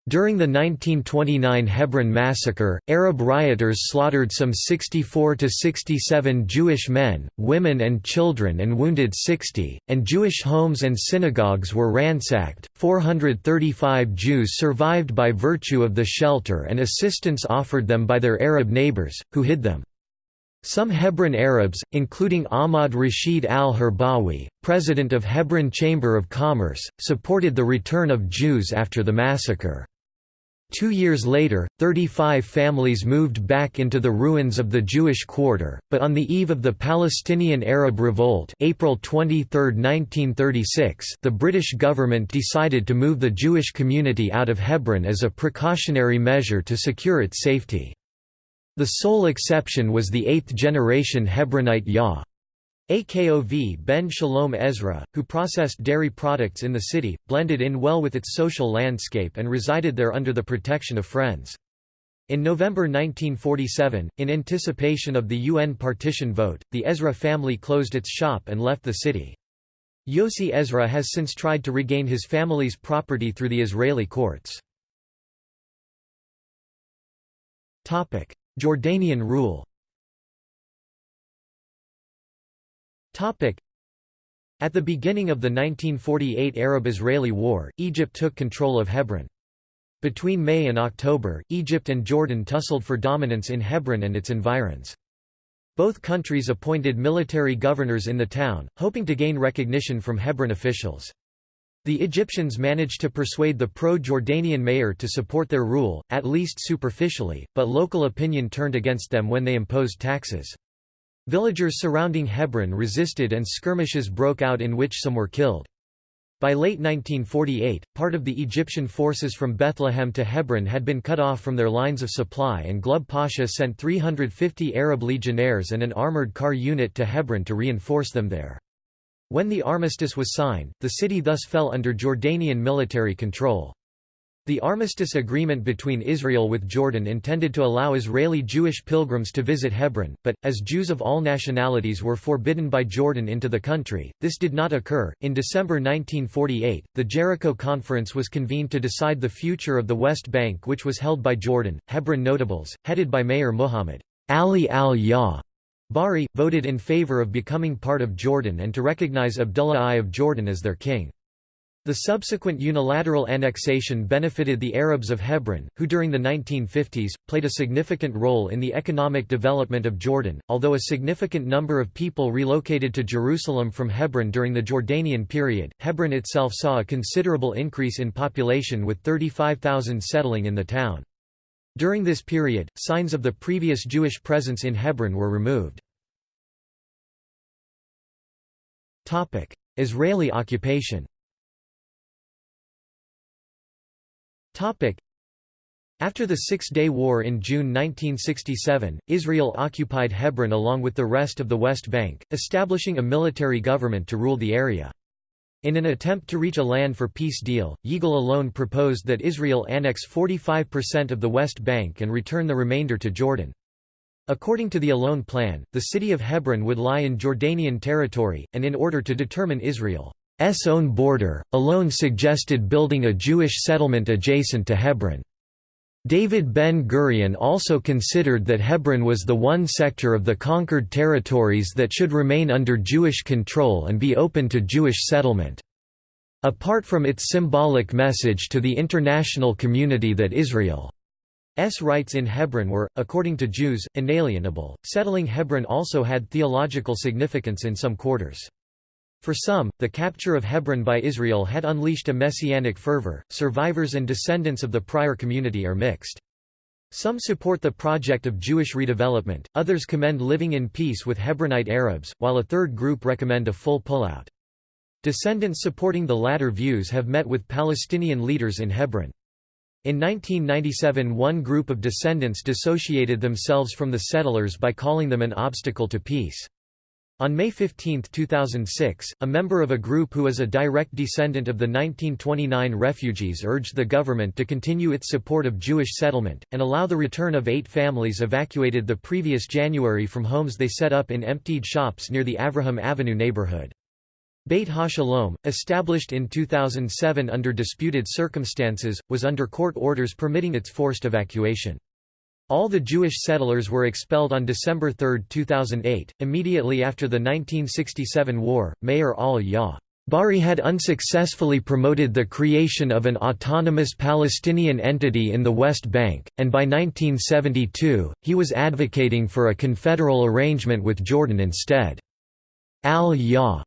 During the 1929 Hebron massacre, Arab rioters slaughtered some 64 to 67 Jewish men, women and children and wounded 60, and Jewish homes and synagogues were ransacked. 435 Jews survived by virtue of the shelter and assistance offered them by their Arab neighbors, who hid them. Some Hebron Arabs, including Ahmad Rashid al-Herbawi, president of Hebron Chamber of Commerce, supported the return of Jews after the massacre. Two years later, 35 families moved back into the ruins of the Jewish quarter, but on the eve of the Palestinian Arab Revolt April 23, 1936 the British government decided to move the Jewish community out of Hebron as a precautionary measure to secure its safety. The sole exception was the eighth-generation Hebronite Yah. Akov Ben Shalom Ezra, who processed dairy products in the city, blended in well with its social landscape and resided there under the protection of friends. In November 1947, in anticipation of the UN partition vote, the Ezra family closed its shop and left the city. Yossi Ezra has since tried to regain his family's property through the Israeli courts. Jordanian rule At the beginning of the 1948 Arab-Israeli War, Egypt took control of Hebron. Between May and October, Egypt and Jordan tussled for dominance in Hebron and its environs. Both countries appointed military governors in the town, hoping to gain recognition from Hebron officials. The Egyptians managed to persuade the pro-Jordanian mayor to support their rule, at least superficially, but local opinion turned against them when they imposed taxes. Villagers surrounding Hebron resisted and skirmishes broke out in which some were killed. By late 1948, part of the Egyptian forces from Bethlehem to Hebron had been cut off from their lines of supply and Glubb Pasha sent 350 Arab legionnaires and an armored car unit to Hebron to reinforce them there. When the armistice was signed, the city thus fell under Jordanian military control. The armistice agreement between Israel with Jordan intended to allow Israeli Jewish pilgrims to visit Hebron, but, as Jews of all nationalities were forbidden by Jordan into the country, this did not occur. In December 1948, the Jericho Conference was convened to decide the future of the West Bank, which was held by Jordan. Hebron notables, headed by Mayor Muhammad Ali al-Yah Bari, voted in favor of becoming part of Jordan and to recognize Abdullah I of Jordan as their king. The subsequent unilateral annexation benefited the Arabs of Hebron, who during the 1950s, played a significant role in the economic development of Jordan, although a significant number of people relocated to Jerusalem from Hebron during the Jordanian period. Hebron itself saw a considerable increase in population with 35,000 settling in the town. During this period, signs of the previous Jewish presence in Hebron were removed. Israeli occupation After the Six-Day War in June 1967, Israel occupied Hebron along with the rest of the West Bank, establishing a military government to rule the area. In an attempt to reach a land for peace deal, Yigal Allon proposed that Israel annex 45% of the West Bank and return the remainder to Jordan. According to the Allon plan, the city of Hebron would lie in Jordanian territory, and in order to determine Israel S own border, Allon suggested building a Jewish settlement adjacent to Hebron. David Ben-Gurion also considered that Hebron was the one sector of the conquered territories that should remain under Jewish control and be open to Jewish settlement. Apart from its symbolic message to the international community that Israel's rights in Hebron were, according to Jews, inalienable, settling Hebron also had theological significance in some quarters. For some, the capture of Hebron by Israel had unleashed a messianic fervor. Survivors and descendants of the prior community are mixed. Some support the project of Jewish redevelopment, others commend living in peace with Hebronite Arabs, while a third group recommend a full pullout. Descendants supporting the latter views have met with Palestinian leaders in Hebron. In 1997 one group of descendants dissociated themselves from the settlers by calling them an obstacle to peace. On May 15, 2006, a member of a group who is a direct descendant of the 1929 refugees urged the government to continue its support of Jewish settlement, and allow the return of eight families evacuated the previous January from homes they set up in emptied shops near the Avraham Avinu neighborhood. Beit HaShalom, established in 2007 under disputed circumstances, was under court orders permitting its forced evacuation. All the Jewish settlers were expelled on December 3, 2008. Immediately after the 1967 war, Mayor al-Yah Bari had unsuccessfully promoted the creation of an autonomous Palestinian entity in the West Bank, and by 1972, he was advocating for a confederal arrangement with Jordan instead. Al-Yah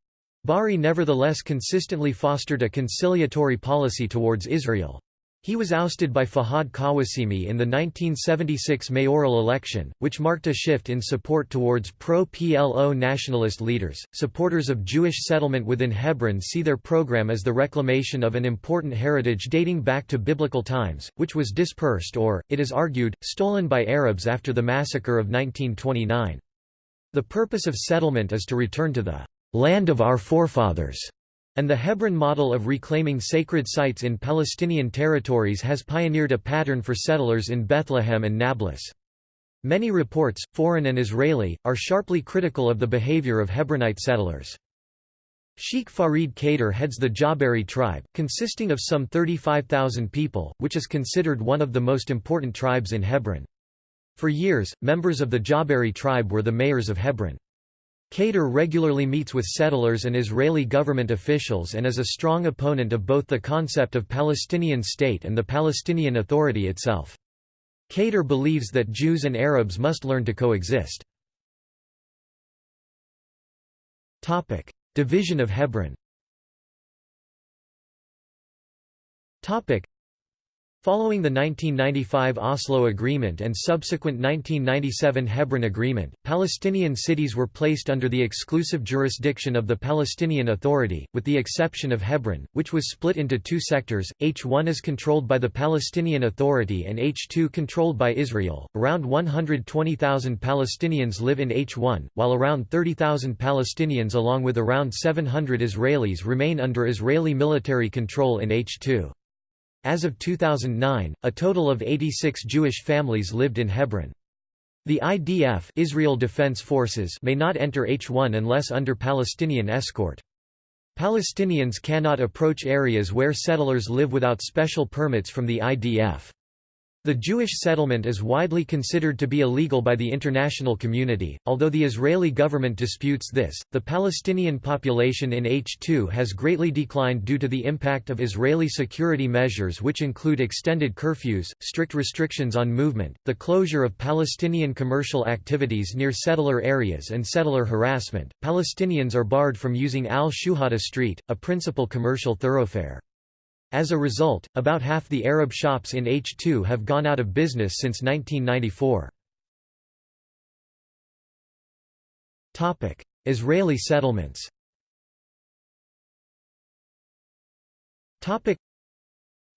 Bari nevertheless consistently fostered a conciliatory policy towards Israel. He was ousted by Fahad Kawasimi in the 1976 mayoral election, which marked a shift in support towards pro-PLO nationalist leaders. Supporters of Jewish settlement within Hebron see their program as the reclamation of an important heritage dating back to biblical times, which was dispersed or, it is argued, stolen by Arabs after the massacre of 1929. The purpose of settlement is to return to the land of our forefathers and the Hebron model of reclaiming sacred sites in Palestinian territories has pioneered a pattern for settlers in Bethlehem and Nablus. Many reports, foreign and Israeli, are sharply critical of the behavior of Hebronite settlers. Sheikh Farid Kader heads the Jabari tribe, consisting of some 35,000 people, which is considered one of the most important tribes in Hebron. For years, members of the Jabari tribe were the mayors of Hebron. Kader regularly meets with settlers and Israeli government officials and is a strong opponent of both the concept of Palestinian state and the Palestinian Authority itself. Kader believes that Jews and Arabs must learn to coexist. Division of Hebron Following the 1995 Oslo Agreement and subsequent 1997 Hebron Agreement, Palestinian cities were placed under the exclusive jurisdiction of the Palestinian Authority, with the exception of Hebron, which was split into two sectors, H1 is controlled by the Palestinian Authority and H2 controlled by Israel. Around 120,000 Palestinians live in H1, while around 30,000 Palestinians along with around 700 Israelis remain under Israeli military control in H2. As of 2009, a total of 86 Jewish families lived in Hebron. The IDF Israel Defense Forces may not enter H1 unless under Palestinian escort. Palestinians cannot approach areas where settlers live without special permits from the IDF. The Jewish settlement is widely considered to be illegal by the international community, although the Israeli government disputes this. The Palestinian population in H2 has greatly declined due to the impact of Israeli security measures, which include extended curfews, strict restrictions on movement, the closure of Palestinian commercial activities near settler areas, and settler harassment. Palestinians are barred from using Al Shuhada Street, a principal commercial thoroughfare. As a result, about half the Arab shops in H2 have gone out of business since 1994. Israeli settlements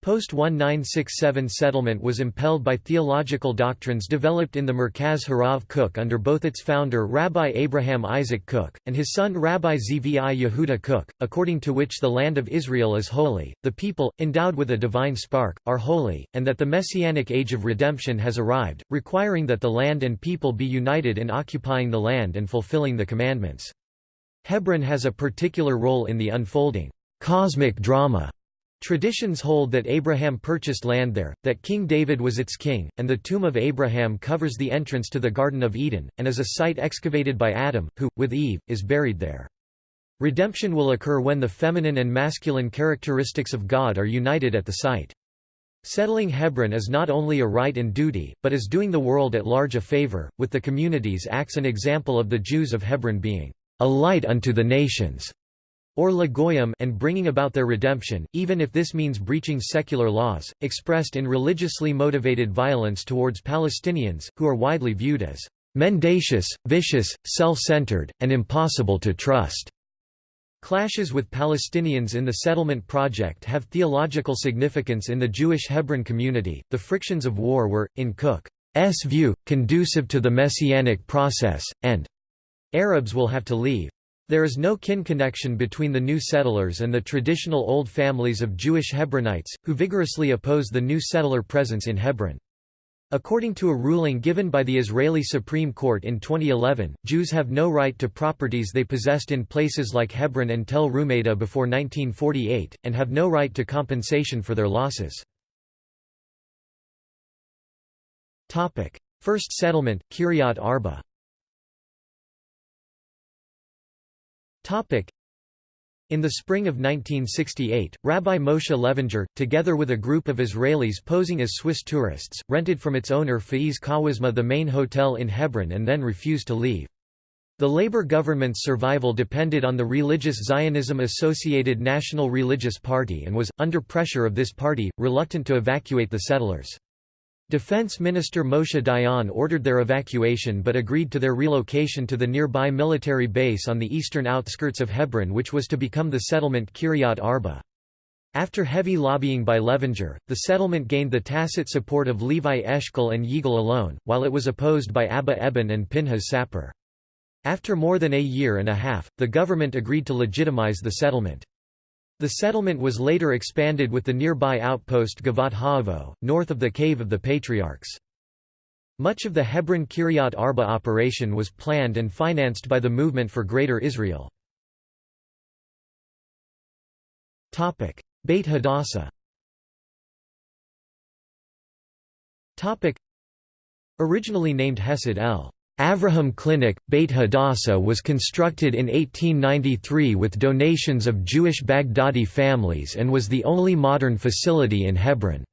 Post-1967 settlement was impelled by theological doctrines developed in the Merkaz Harav Kook under both its founder Rabbi Abraham Isaac Kook, and his son Rabbi Zvi Yehuda Kook, according to which the land of Israel is holy, the people, endowed with a divine spark, are holy, and that the messianic age of redemption has arrived, requiring that the land and people be united in occupying the land and fulfilling the commandments. Hebron has a particular role in the unfolding cosmic drama Traditions hold that Abraham purchased land there, that King David was its king, and the tomb of Abraham covers the entrance to the Garden of Eden, and is a site excavated by Adam, who, with Eve, is buried there. Redemption will occur when the feminine and masculine characteristics of God are united at the site. Settling Hebron is not only a right and duty, but is doing the world at large a favor, with the communities acts an example of the Jews of Hebron being a light unto the nations or Lagoyim and bringing about their redemption, even if this means breaching secular laws, expressed in religiously motivated violence towards Palestinians, who are widely viewed as mendacious, vicious, self-centered, and impossible to trust. Clashes with Palestinians in the settlement project have theological significance in the Jewish Hebron community. The frictions of war were, in Kook's view, conducive to the messianic process, and Arabs will have to leave. There is no kin connection between the new settlers and the traditional old families of Jewish Hebronites, who vigorously oppose the new settler presence in Hebron. According to a ruling given by the Israeli Supreme Court in 2011, Jews have no right to properties they possessed in places like Hebron and Tel Rumeida before 1948, and have no right to compensation for their losses. First settlement, Kiryat Arba In the spring of 1968, Rabbi Moshe Levinger, together with a group of Israelis posing as Swiss tourists, rented from its owner Faiz Kawasma the main hotel in Hebron and then refused to leave. The Labour government's survival depended on the religious Zionism-associated National Religious Party and was, under pressure of this party, reluctant to evacuate the settlers. Defense Minister Moshe Dayan ordered their evacuation but agreed to their relocation to the nearby military base on the eastern outskirts of Hebron which was to become the settlement Kiryat Arba. After heavy lobbying by Levinger, the settlement gained the tacit support of Levi Eshkol and Yigal Allon, while it was opposed by Abba Eban and Pinhas Sapir. After more than a year and a half, the government agreed to legitimize the settlement. The settlement was later expanded with the nearby outpost Gavat Ha'avo, north of the Cave of the Patriarchs. Much of the Hebron Kiryat Arba operation was planned and financed by the Movement for Greater Israel. Beit Hadassah Originally named Hesed El Avraham Clinic, Beit Hadassah was constructed in 1893 with donations of Jewish Baghdadi families and was the only modern facility in Hebron.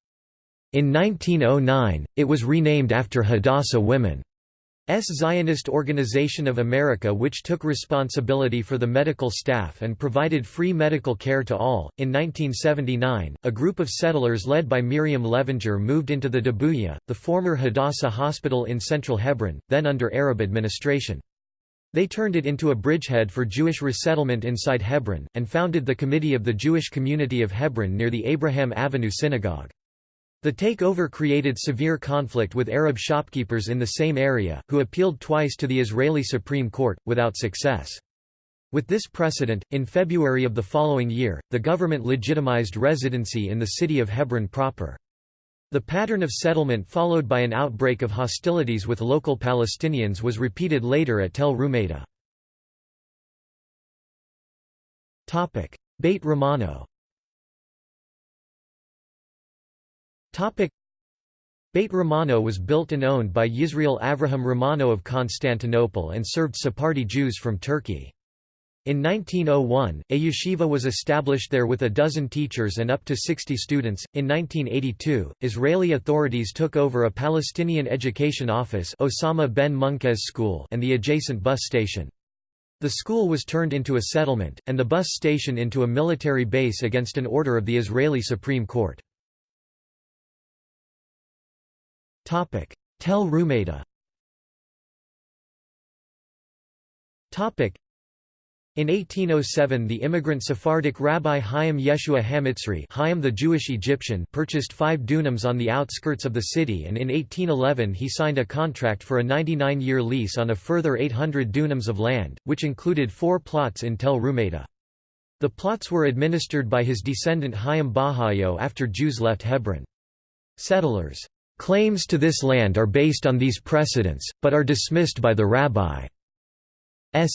In 1909, it was renamed after Hadassah women. S. Zionist Organization of America which took responsibility for the medical staff and provided free medical care to all. In 1979, a group of settlers led by Miriam Levinger moved into the Dabuya, the former Hadassah Hospital in central Hebron, then under Arab administration. They turned it into a bridgehead for Jewish resettlement inside Hebron, and founded the Committee of the Jewish Community of Hebron near the Abraham Avinu Synagogue. The takeover created severe conflict with Arab shopkeepers in the same area, who appealed twice to the Israeli Supreme Court, without success. With this precedent, in February of the following year, the government legitimized residency in the city of Hebron proper. The pattern of settlement followed by an outbreak of hostilities with local Palestinians was repeated later at Tel Rumeida. Beit Romano Beit Romano was built and owned by Yisrael Avraham Romano of Constantinople and served Sephardi Jews from Turkey. In 1901, a yeshiva was established there with a dozen teachers and up to 60 students. In 1982, Israeli authorities took over a Palestinian education office Osama ben Munkez School and the adjacent bus station. The school was turned into a settlement, and the bus station into a military base against an order of the Israeli Supreme Court. Tel Rumeida in 1807 the immigrant Sephardic Rabbi Chaim Yeshua Hamitzri Chaim the Jewish Egyptian purchased five dunams on the outskirts of the city and in 1811 he signed a contract for a 99-year lease on a further 800 dunams of land, which included four plots in Tel Rumeida. The plots were administered by his descendant Chaim Bahayo after Jews left Hebron. Settlers Claims to this land are based on these precedents, but are dismissed by the rabbi's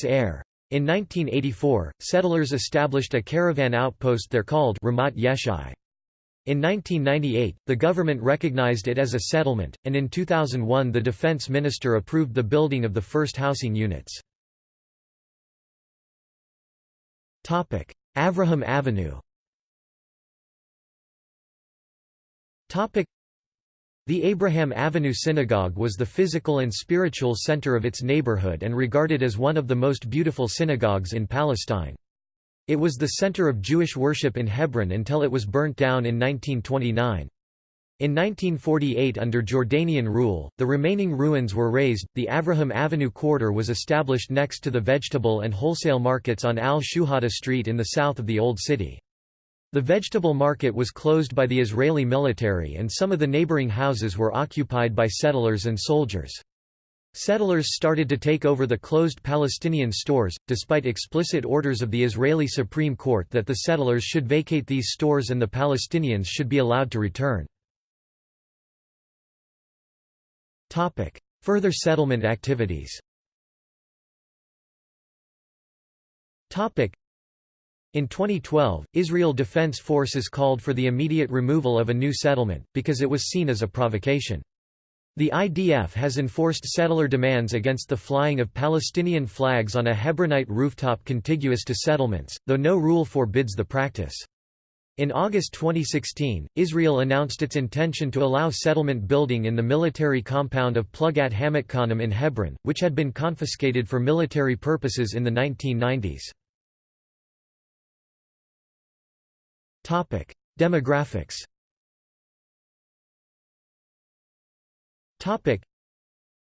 heir. In 1984, settlers established a caravan outpost there called Ramat Yeshai. In 1998, the government recognized it as a settlement, and in 2001 the defense minister approved the building of the first housing units. Avraham Avinu the Abraham Avinu Synagogue was the physical and spiritual center of its neighborhood and regarded as one of the most beautiful synagogues in Palestine. It was the center of Jewish worship in Hebron until it was burnt down in 1929. In 1948 under Jordanian rule, the remaining ruins were razed. The Avraham Avinu quarter was established next to the vegetable and wholesale markets on Al-Shuhada Street in the south of the Old City. The vegetable market was closed by the Israeli military and some of the neighboring houses were occupied by settlers and soldiers. Settlers started to take over the closed Palestinian stores, despite explicit orders of the Israeli Supreme Court that the settlers should vacate these stores and the Palestinians should be allowed to return. Further settlement activities in 2012, Israel Defense Forces called for the immediate removal of a new settlement, because it was seen as a provocation. The IDF has enforced settler demands against the flying of Palestinian flags on a Hebronite rooftop contiguous to settlements, though no rule forbids the practice. In August 2016, Israel announced its intention to allow settlement building in the military compound of Plugat Hamakkonim in Hebron, which had been confiscated for military purposes in the 1990s. Demographics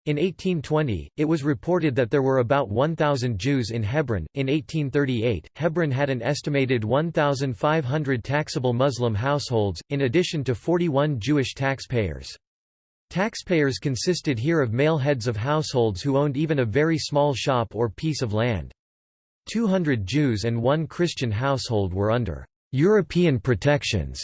in 1820, it was reported that there were about 1,000 Jews in Hebron. In 1838, Hebron had an estimated 1,500 taxable Muslim households, in addition to 41 Jewish taxpayers. Taxpayers consisted here of male heads of households who owned even a very small shop or piece of land. 200 Jews and one Christian household were under European protections.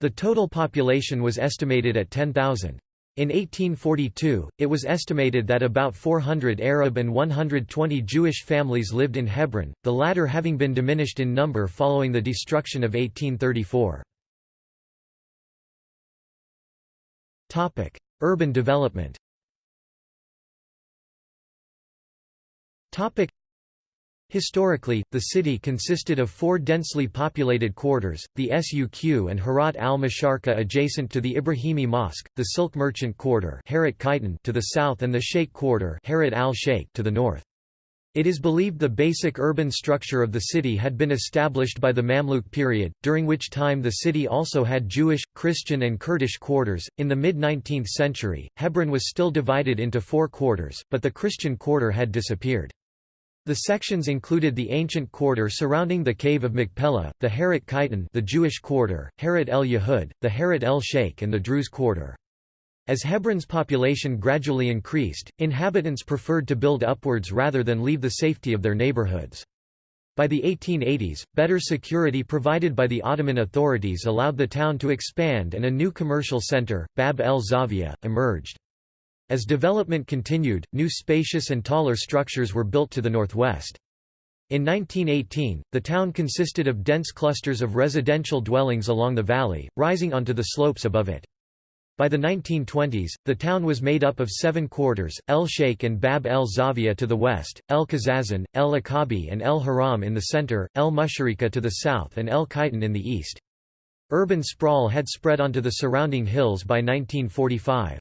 The total population was estimated at 10,000. In 1842, it was estimated that about 400 Arab and 120 Jewish families lived in Hebron, the latter having been diminished in number following the destruction of 1834. Urban development Historically, the city consisted of four densely populated quarters, the Suq and Harat al-Masharqa adjacent to the Ibrahimi Mosque, the Silk Merchant Quarter to the south and the Sheikh Quarter al-Sheikh to the north. It is believed the basic urban structure of the city had been established by the Mamluk period, during which time the city also had Jewish, Christian, and Kurdish quarters. In the mid 19th century, Hebron was still divided into four quarters, but the Christian quarter had disappeared. The sections included the ancient quarter surrounding the cave of Machpelah, the Harat Kaitan the Jewish quarter, Harat el Yehud, the Harat el Sheikh and the Druze quarter. As Hebron's population gradually increased, inhabitants preferred to build upwards rather than leave the safety of their neighborhoods. By the 1880s, better security provided by the Ottoman authorities allowed the town to expand and a new commercial center, Bab el Zavia, emerged. As development continued, new spacious and taller structures were built to the northwest. In 1918, the town consisted of dense clusters of residential dwellings along the valley, rising onto the slopes above it. By the 1920s, the town was made up of seven quarters, El Sheikh and Bab el Zavia to the west, El Kazazan, El Akabi and El Haram in the center, El Musharika to the south and El Kaitan in the east. Urban sprawl had spread onto the surrounding hills by 1945.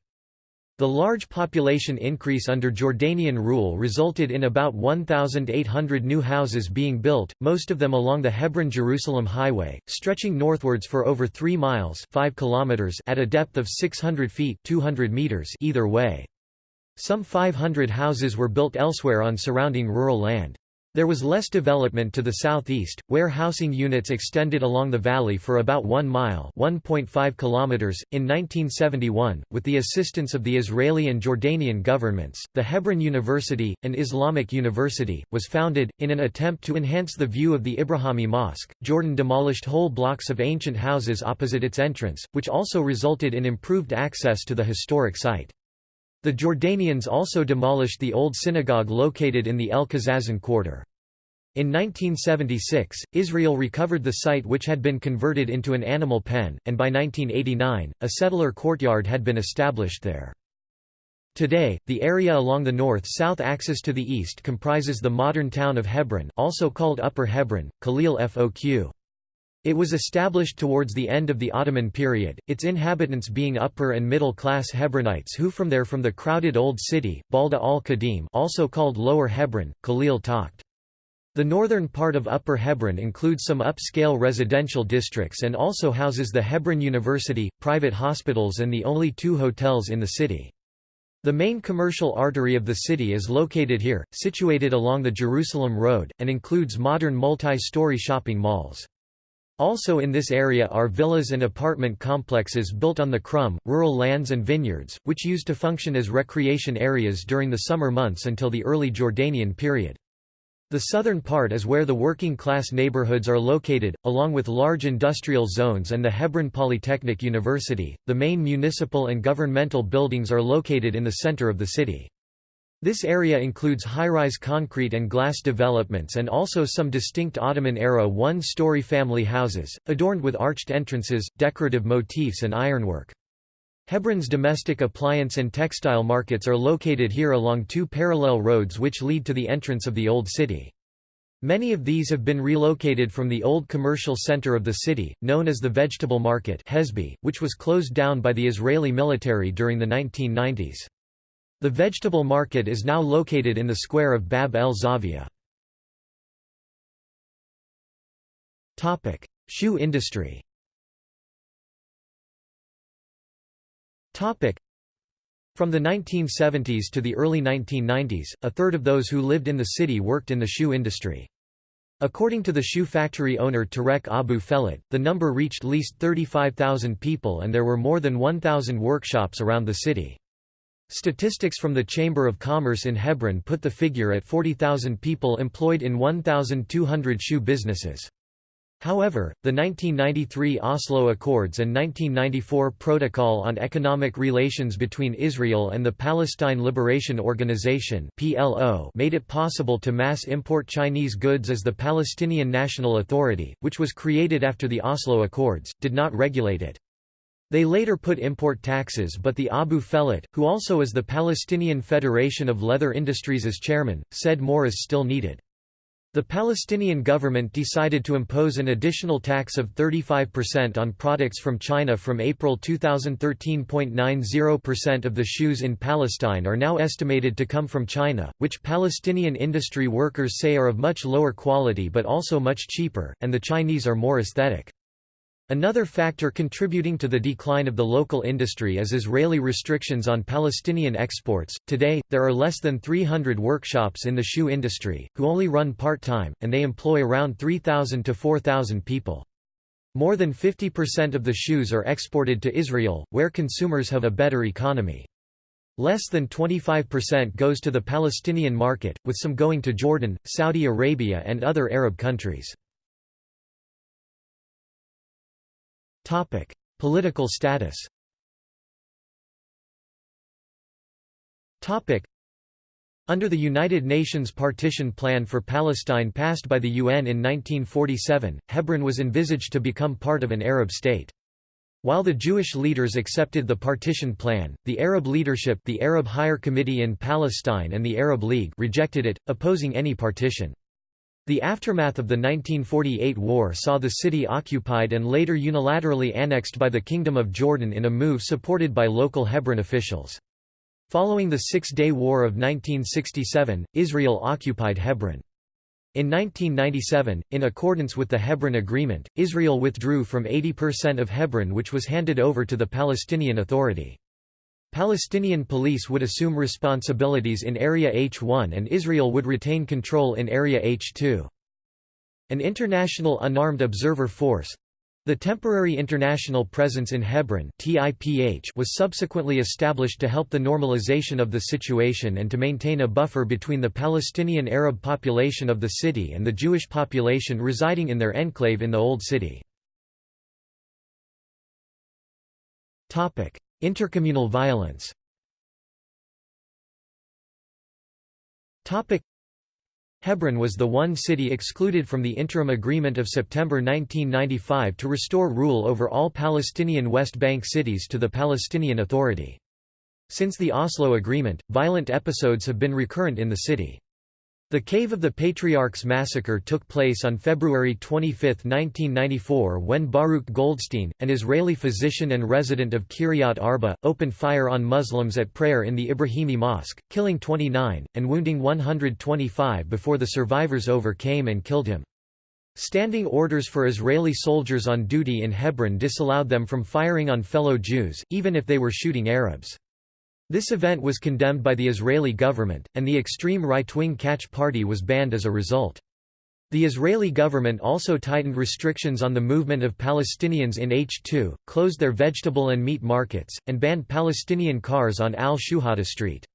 The large population increase under Jordanian rule resulted in about 1,800 new houses being built, most of them along the Hebron-Jerusalem highway, stretching northwards for over 3 miles 5 kilometers at a depth of 600 feet 200 meters either way. Some 500 houses were built elsewhere on surrounding rural land. There was less development to the southeast, where housing units extended along the valley for about 1 mile (1.5 kilometers). .In 1971, with the assistance of the Israeli and Jordanian governments, the Hebron University, an Islamic university, was founded. In an attempt to enhance the view of the Ibrahimi Mosque, Jordan demolished whole blocks of ancient houses opposite its entrance, which also resulted in improved access to the historic site. The Jordanians also demolished the old synagogue located in the El Kazazan quarter. In 1976, Israel recovered the site which had been converted into an animal pen, and by 1989, a settler courtyard had been established there. Today, the area along the north-south axis to the east comprises the modern town of Hebron also called Upper Hebron, Khalil Foq. It was established towards the end of the Ottoman period, its inhabitants being upper and middle-class Hebronites who from there from the crowded Old City, Balda al-Qadim also called Lower Hebron, Khalil Takht. The northern part of Upper Hebron includes some upscale residential districts and also houses the Hebron University, private hospitals and the only two hotels in the city. The main commercial artery of the city is located here, situated along the Jerusalem Road, and includes modern multi-story shopping malls. Also in this area are villas and apartment complexes built on the Krum, rural lands and vineyards, which used to function as recreation areas during the summer months until the early Jordanian period. The southern part is where the working-class neighborhoods are located, along with large industrial zones and the Hebron Polytechnic University. The main municipal and governmental buildings are located in the center of the city. This area includes high-rise concrete and glass developments and also some distinct Ottoman-era one-story family houses, adorned with arched entrances, decorative motifs and ironwork. Hebron's domestic appliance and textile markets are located here along two parallel roads which lead to the entrance of the Old City. Many of these have been relocated from the old commercial center of the city, known as the Vegetable Market Hesby, which was closed down by the Israeli military during the 1990s. The Vegetable Market is now located in the square of Bab el Zavia. Shoe industry From the 1970s to the early 1990s, a third of those who lived in the city worked in the shoe industry. According to the shoe factory owner Tarek Abu Fellet, the number reached least 35,000 people and there were more than 1,000 workshops around the city. Statistics from the Chamber of Commerce in Hebron put the figure at 40,000 people employed in 1,200 shoe businesses. However, the 1993 Oslo Accords and 1994 Protocol on Economic Relations between Israel and the Palestine Liberation Organization (PLO) made it possible to mass import Chinese goods as the Palestinian National Authority, which was created after the Oslo Accords, did not regulate it. They later put import taxes but the Abu Fellet, who also is the Palestinian Federation of Leather Industries as chairman, said more is still needed. The Palestinian government decided to impose an additional tax of 35% on products from China from April 2013.90% of the shoes in Palestine are now estimated to come from China, which Palestinian industry workers say are of much lower quality but also much cheaper, and the Chinese are more aesthetic. Another factor contributing to the decline of the local industry is Israeli restrictions on Palestinian exports. Today, there are less than 300 workshops in the shoe industry, who only run part time, and they employ around 3,000 to 4,000 people. More than 50% of the shoes are exported to Israel, where consumers have a better economy. Less than 25% goes to the Palestinian market, with some going to Jordan, Saudi Arabia, and other Arab countries. Topic: Political status. Topic: Under the United Nations Partition Plan for Palestine passed by the UN in 1947, Hebron was envisaged to become part of an Arab state. While the Jewish leaders accepted the partition plan, the Arab leadership the Arab Higher Committee in Palestine and the Arab League rejected it, opposing any partition. The aftermath of the 1948 war saw the city occupied and later unilaterally annexed by the Kingdom of Jordan in a move supported by local Hebron officials. Following the Six-Day War of 1967, Israel occupied Hebron. In 1997, in accordance with the Hebron Agreement, Israel withdrew from 80% of Hebron which was handed over to the Palestinian Authority. Palestinian police would assume responsibilities in Area H1 and Israel would retain control in Area H2. An international unarmed observer force the Temporary International Presence in Hebron was subsequently established to help the normalization of the situation and to maintain a buffer between the Palestinian Arab population of the city and the Jewish population residing in their enclave in the Old City. Intercommunal violence Hebron was the one city excluded from the interim agreement of September 1995 to restore rule over all Palestinian West Bank cities to the Palestinian Authority. Since the Oslo Agreement, violent episodes have been recurrent in the city. The Cave of the Patriarchs massacre took place on February 25, 1994 when Baruch Goldstein, an Israeli physician and resident of Kiryat Arba, opened fire on Muslims at prayer in the Ibrahimi Mosque, killing 29, and wounding 125 before the survivors overcame and killed him. Standing orders for Israeli soldiers on duty in Hebron disallowed them from firing on fellow Jews, even if they were shooting Arabs. This event was condemned by the Israeli government, and the extreme right-wing Kach Party was banned as a result. The Israeli government also tightened restrictions on the movement of Palestinians in H2, closed their vegetable and meat markets, and banned Palestinian cars on Al-Shuhada Street.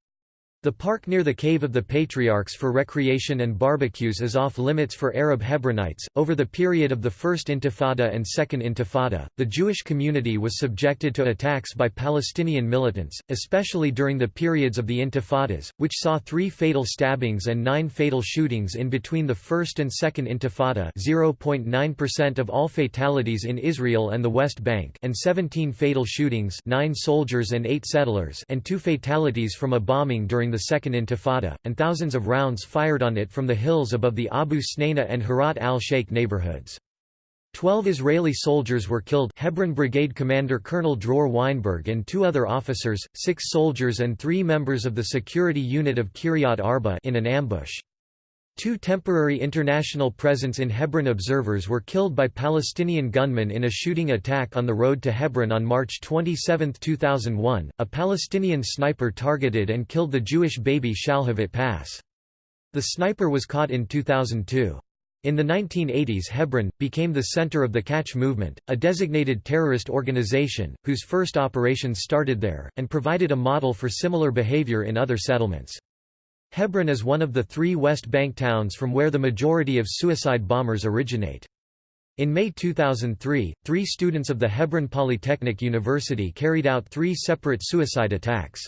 The park near the Cave of the Patriarchs for recreation and barbecues is off limits for Arab Hebronites. Over the period of the First Intifada and Second Intifada, the Jewish community was subjected to attacks by Palestinian militants, especially during the periods of the Intifadas, which saw three fatal stabbings and nine fatal shootings in between the First and Second Intifada 0.9% of all fatalities in Israel and the West Bank and 17 fatal shootings nine soldiers and eight settlers and two fatalities from a bombing during the Second Intifada, and thousands of rounds fired on it from the hills above the Abu Snaina and Harat al-Sheikh neighborhoods. Twelve Israeli soldiers were killed Hebron Brigade Commander Colonel Dror Weinberg and two other officers, six soldiers and three members of the security unit of Kiryat Arba in an ambush. Two temporary international presence in Hebron observers were killed by Palestinian gunmen in a shooting attack on the road to Hebron on March 27, 2001. A Palestinian sniper targeted and killed the Jewish baby Shalhevet Pass. The sniper was caught in 2002. In the 1980s Hebron, became the center of the Kach Movement, a designated terrorist organization, whose first operations started there, and provided a model for similar behavior in other settlements. Hebron is one of the three West Bank towns from where the majority of suicide bombers originate. In May 2003, three students of the Hebron Polytechnic University carried out three separate suicide attacks.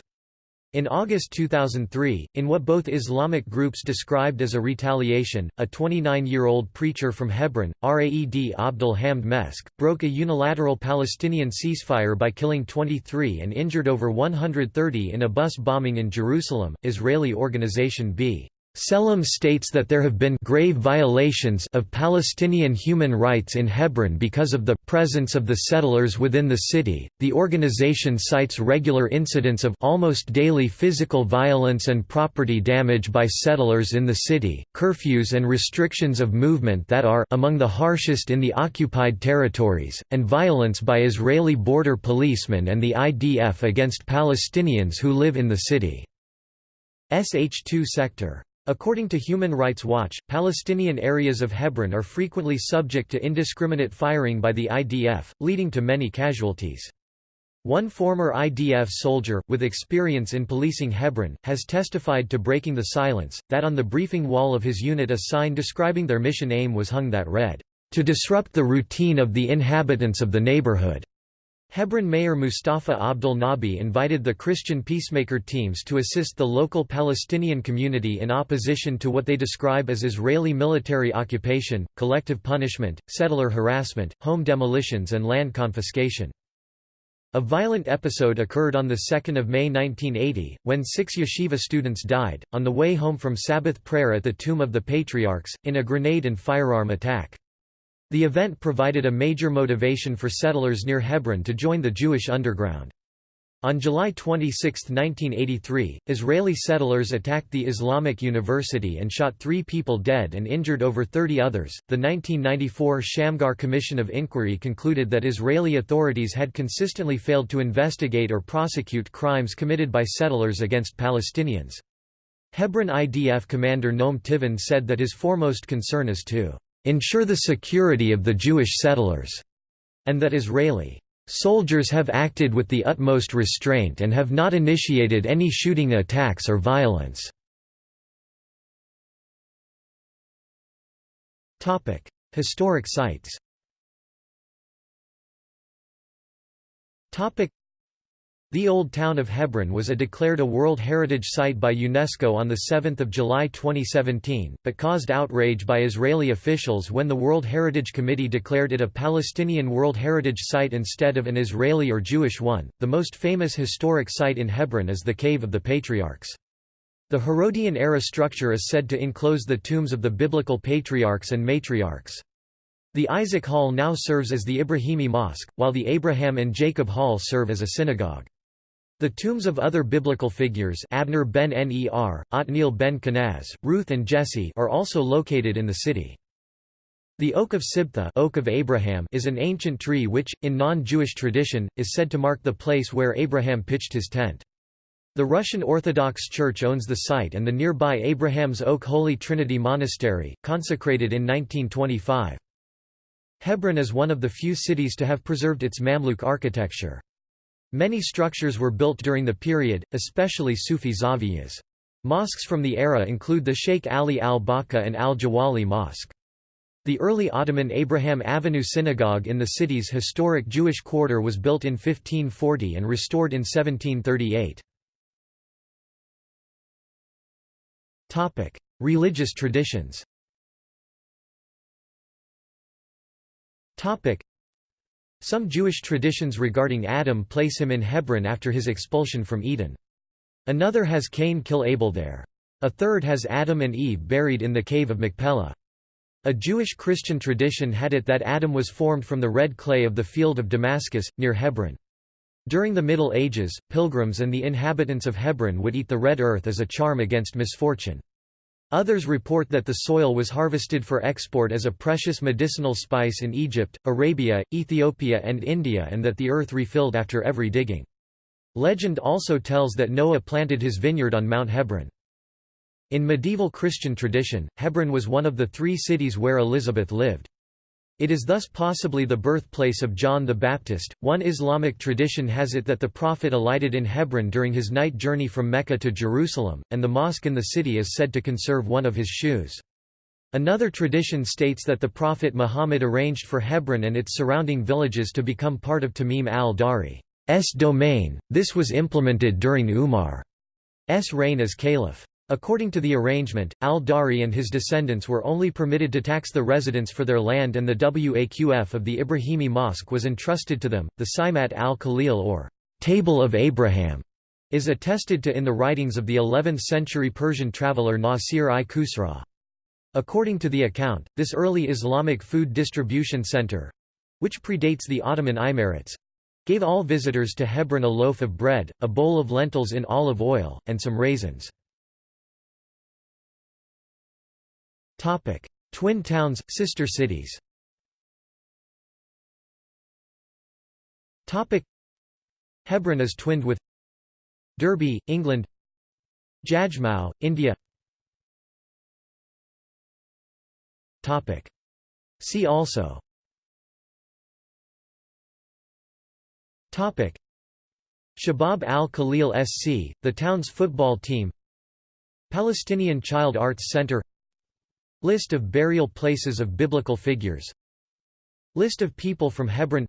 In August 2003, in what both Islamic groups described as a retaliation, a 29-year-old preacher from Hebron, Raed Abdul Hamd Mesk, broke a unilateral Palestinian ceasefire by killing 23 and injured over 130 in a bus bombing in Jerusalem, Israeli organization B. B'Tselem states that there have been grave violations of Palestinian human rights in Hebron because of the presence of the settlers within the city. The organization cites regular incidents of almost daily physical violence and property damage by settlers in the city, curfews and restrictions of movement that are among the harshest in the occupied territories, and violence by Israeli border policemen and the IDF against Palestinians who live in the city. SH2 sector According to Human Rights Watch, Palestinian areas of Hebron are frequently subject to indiscriminate firing by the IDF, leading to many casualties. One former IDF soldier, with experience in policing Hebron, has testified to breaking the silence, that on the briefing wall of his unit a sign describing their mission aim was hung that read, "...to disrupt the routine of the inhabitants of the neighborhood." Hebron Mayor Mustafa Abdul Nabi invited the Christian peacemaker teams to assist the local Palestinian community in opposition to what they describe as Israeli military occupation, collective punishment, settler harassment, home demolitions and land confiscation. A violent episode occurred on 2 May 1980, when six yeshiva students died, on the way home from Sabbath prayer at the Tomb of the Patriarchs, in a grenade and firearm attack. The event provided a major motivation for settlers near Hebron to join the Jewish underground. On July 26, 1983, Israeli settlers attacked the Islamic University and shot three people dead and injured over 30 others. The 1994 Shamgar Commission of Inquiry concluded that Israeli authorities had consistently failed to investigate or prosecute crimes committed by settlers against Palestinians. Hebron IDF commander Noam Tibon said that his foremost concern is to ensure the security of the Jewish settlers, and that Israeli soldiers have acted with the utmost restraint and have not initiated any shooting attacks or violence. Topic: Historic sites the Old Town of Hebron was a declared a World Heritage Site by UNESCO on 7 July 2017, but caused outrage by Israeli officials when the World Heritage Committee declared it a Palestinian World Heritage Site instead of an Israeli or Jewish one. The most famous historic site in Hebron is the Cave of the Patriarchs. The Herodian-era structure is said to enclose the tombs of the biblical patriarchs and matriarchs. The Isaac Hall now serves as the Ibrahimi Mosque, while the Abraham and Jacob Hall serve as a synagogue. The tombs of other biblical figures Abner ben Ner, Otniel ben Kenaz, Ruth and Jesse are also located in the city. The Oak of Sibtha Oak of Abraham is an ancient tree which, in non-Jewish tradition, is said to mark the place where Abraham pitched his tent. The Russian Orthodox Church owns the site and the nearby Abraham's Oak Holy Trinity Monastery, consecrated in 1925. Hebron is one of the few cities to have preserved its Mamluk architecture. Many structures were built during the period, especially Sufi zaviyas. Mosques from the era include the Sheikh Ali al-Baka and al-Jawli Mosque. The early Ottoman Abraham Avinu Synagogue in the city's historic Jewish quarter was built in 1540 and restored in 1738. Religious traditions some Jewish traditions regarding Adam place him in Hebron after his expulsion from Eden. Another has Cain kill Abel there. A third has Adam and Eve buried in the cave of Machpelah. A Jewish Christian tradition had it that Adam was formed from the red clay of the field of Damascus, near Hebron. During the Middle Ages, pilgrims and the inhabitants of Hebron would eat the red earth as a charm against misfortune. Others report that the soil was harvested for export as a precious medicinal spice in Egypt, Arabia, Ethiopia and India and that the earth refilled after every digging. Legend also tells that Noah planted his vineyard on Mount Hebron. In medieval Christian tradition, Hebron was one of the three cities where Elizabeth lived. It is thus possibly the birthplace of John the Baptist. One Islamic tradition has it that the Prophet alighted in Hebron during his night journey from Mecca to Jerusalem, and the mosque in the city is said to conserve one of his shoes. Another tradition states that the Prophet Muhammad arranged for Hebron and its surrounding villages to become part of Tamim al-Dari's domain. This was implemented during Umar's reign as caliph. According to the arrangement, al-Dari and his descendants were only permitted to tax the residents for their land and the Waqf of the Ibrahimi Mosque was entrusted to them. The Simat al-Khalil or Table of Abraham is attested to in the writings of the 11th-century Persian traveller Nasir-i-Khusraw. According to the account, this early Islamic food distribution center—which predates the Ottoman Imarets—gave all visitors to Hebron a loaf of bread, a bowl of lentils in olive oil, and some raisins. Topic: Twin towns, sister cities. Topic: Hebron is twinned with Derby, England. Jajmau, India. Topic: See also. Topic: Shabab al-Khalil SC, the town's football team. Palestinian Child Arts Center List of burial places of biblical figures. List of people from Hebron.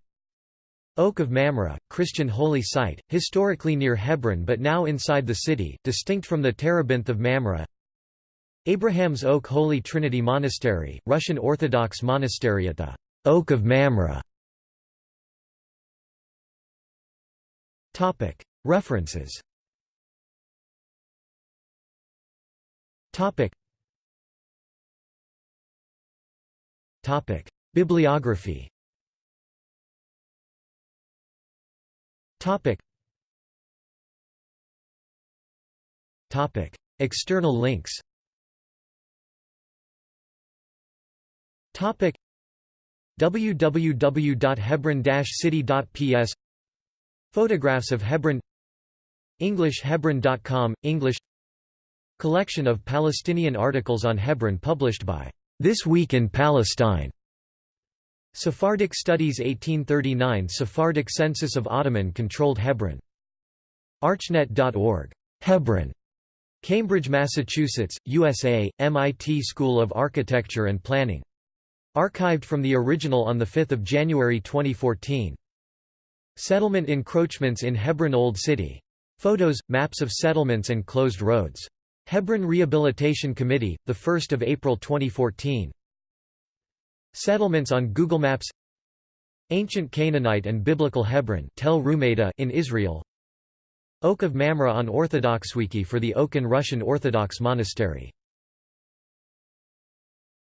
Oak of Mamre, Christian holy site, historically near Hebron but now inside the city, distinct from the Terebinth of Mamre. Abraham's Oak Holy Trinity Monastery, Russian Orthodox monastery at the Oak of Mamre. References Topic: Bibliography. Topic. Topic: External links. Topic: www.hebron-city.ps Photographs of Hebron EnglishHebron.com, English Collection of Palestinian articles on Hebron published by this Week in Palestine. Sephardic Studies 1839 Sephardic Census of Ottoman-controlled Hebron. Archnet.org. Hebron. Cambridge, Massachusetts, USA, MIT School of Architecture and Planning. Archived from the original on 5 January 2014. Settlement encroachments in Hebron Old City. Photos, maps of settlements and closed roads. Hebron Rehabilitation Committee, 1 April 2014. Settlements on Google Maps. Ancient Canaanite and Biblical Hebron Tel Rumeida in Israel. Oak of Mamre on Orthodox Wiki for the Oak and Russian Orthodox Monastery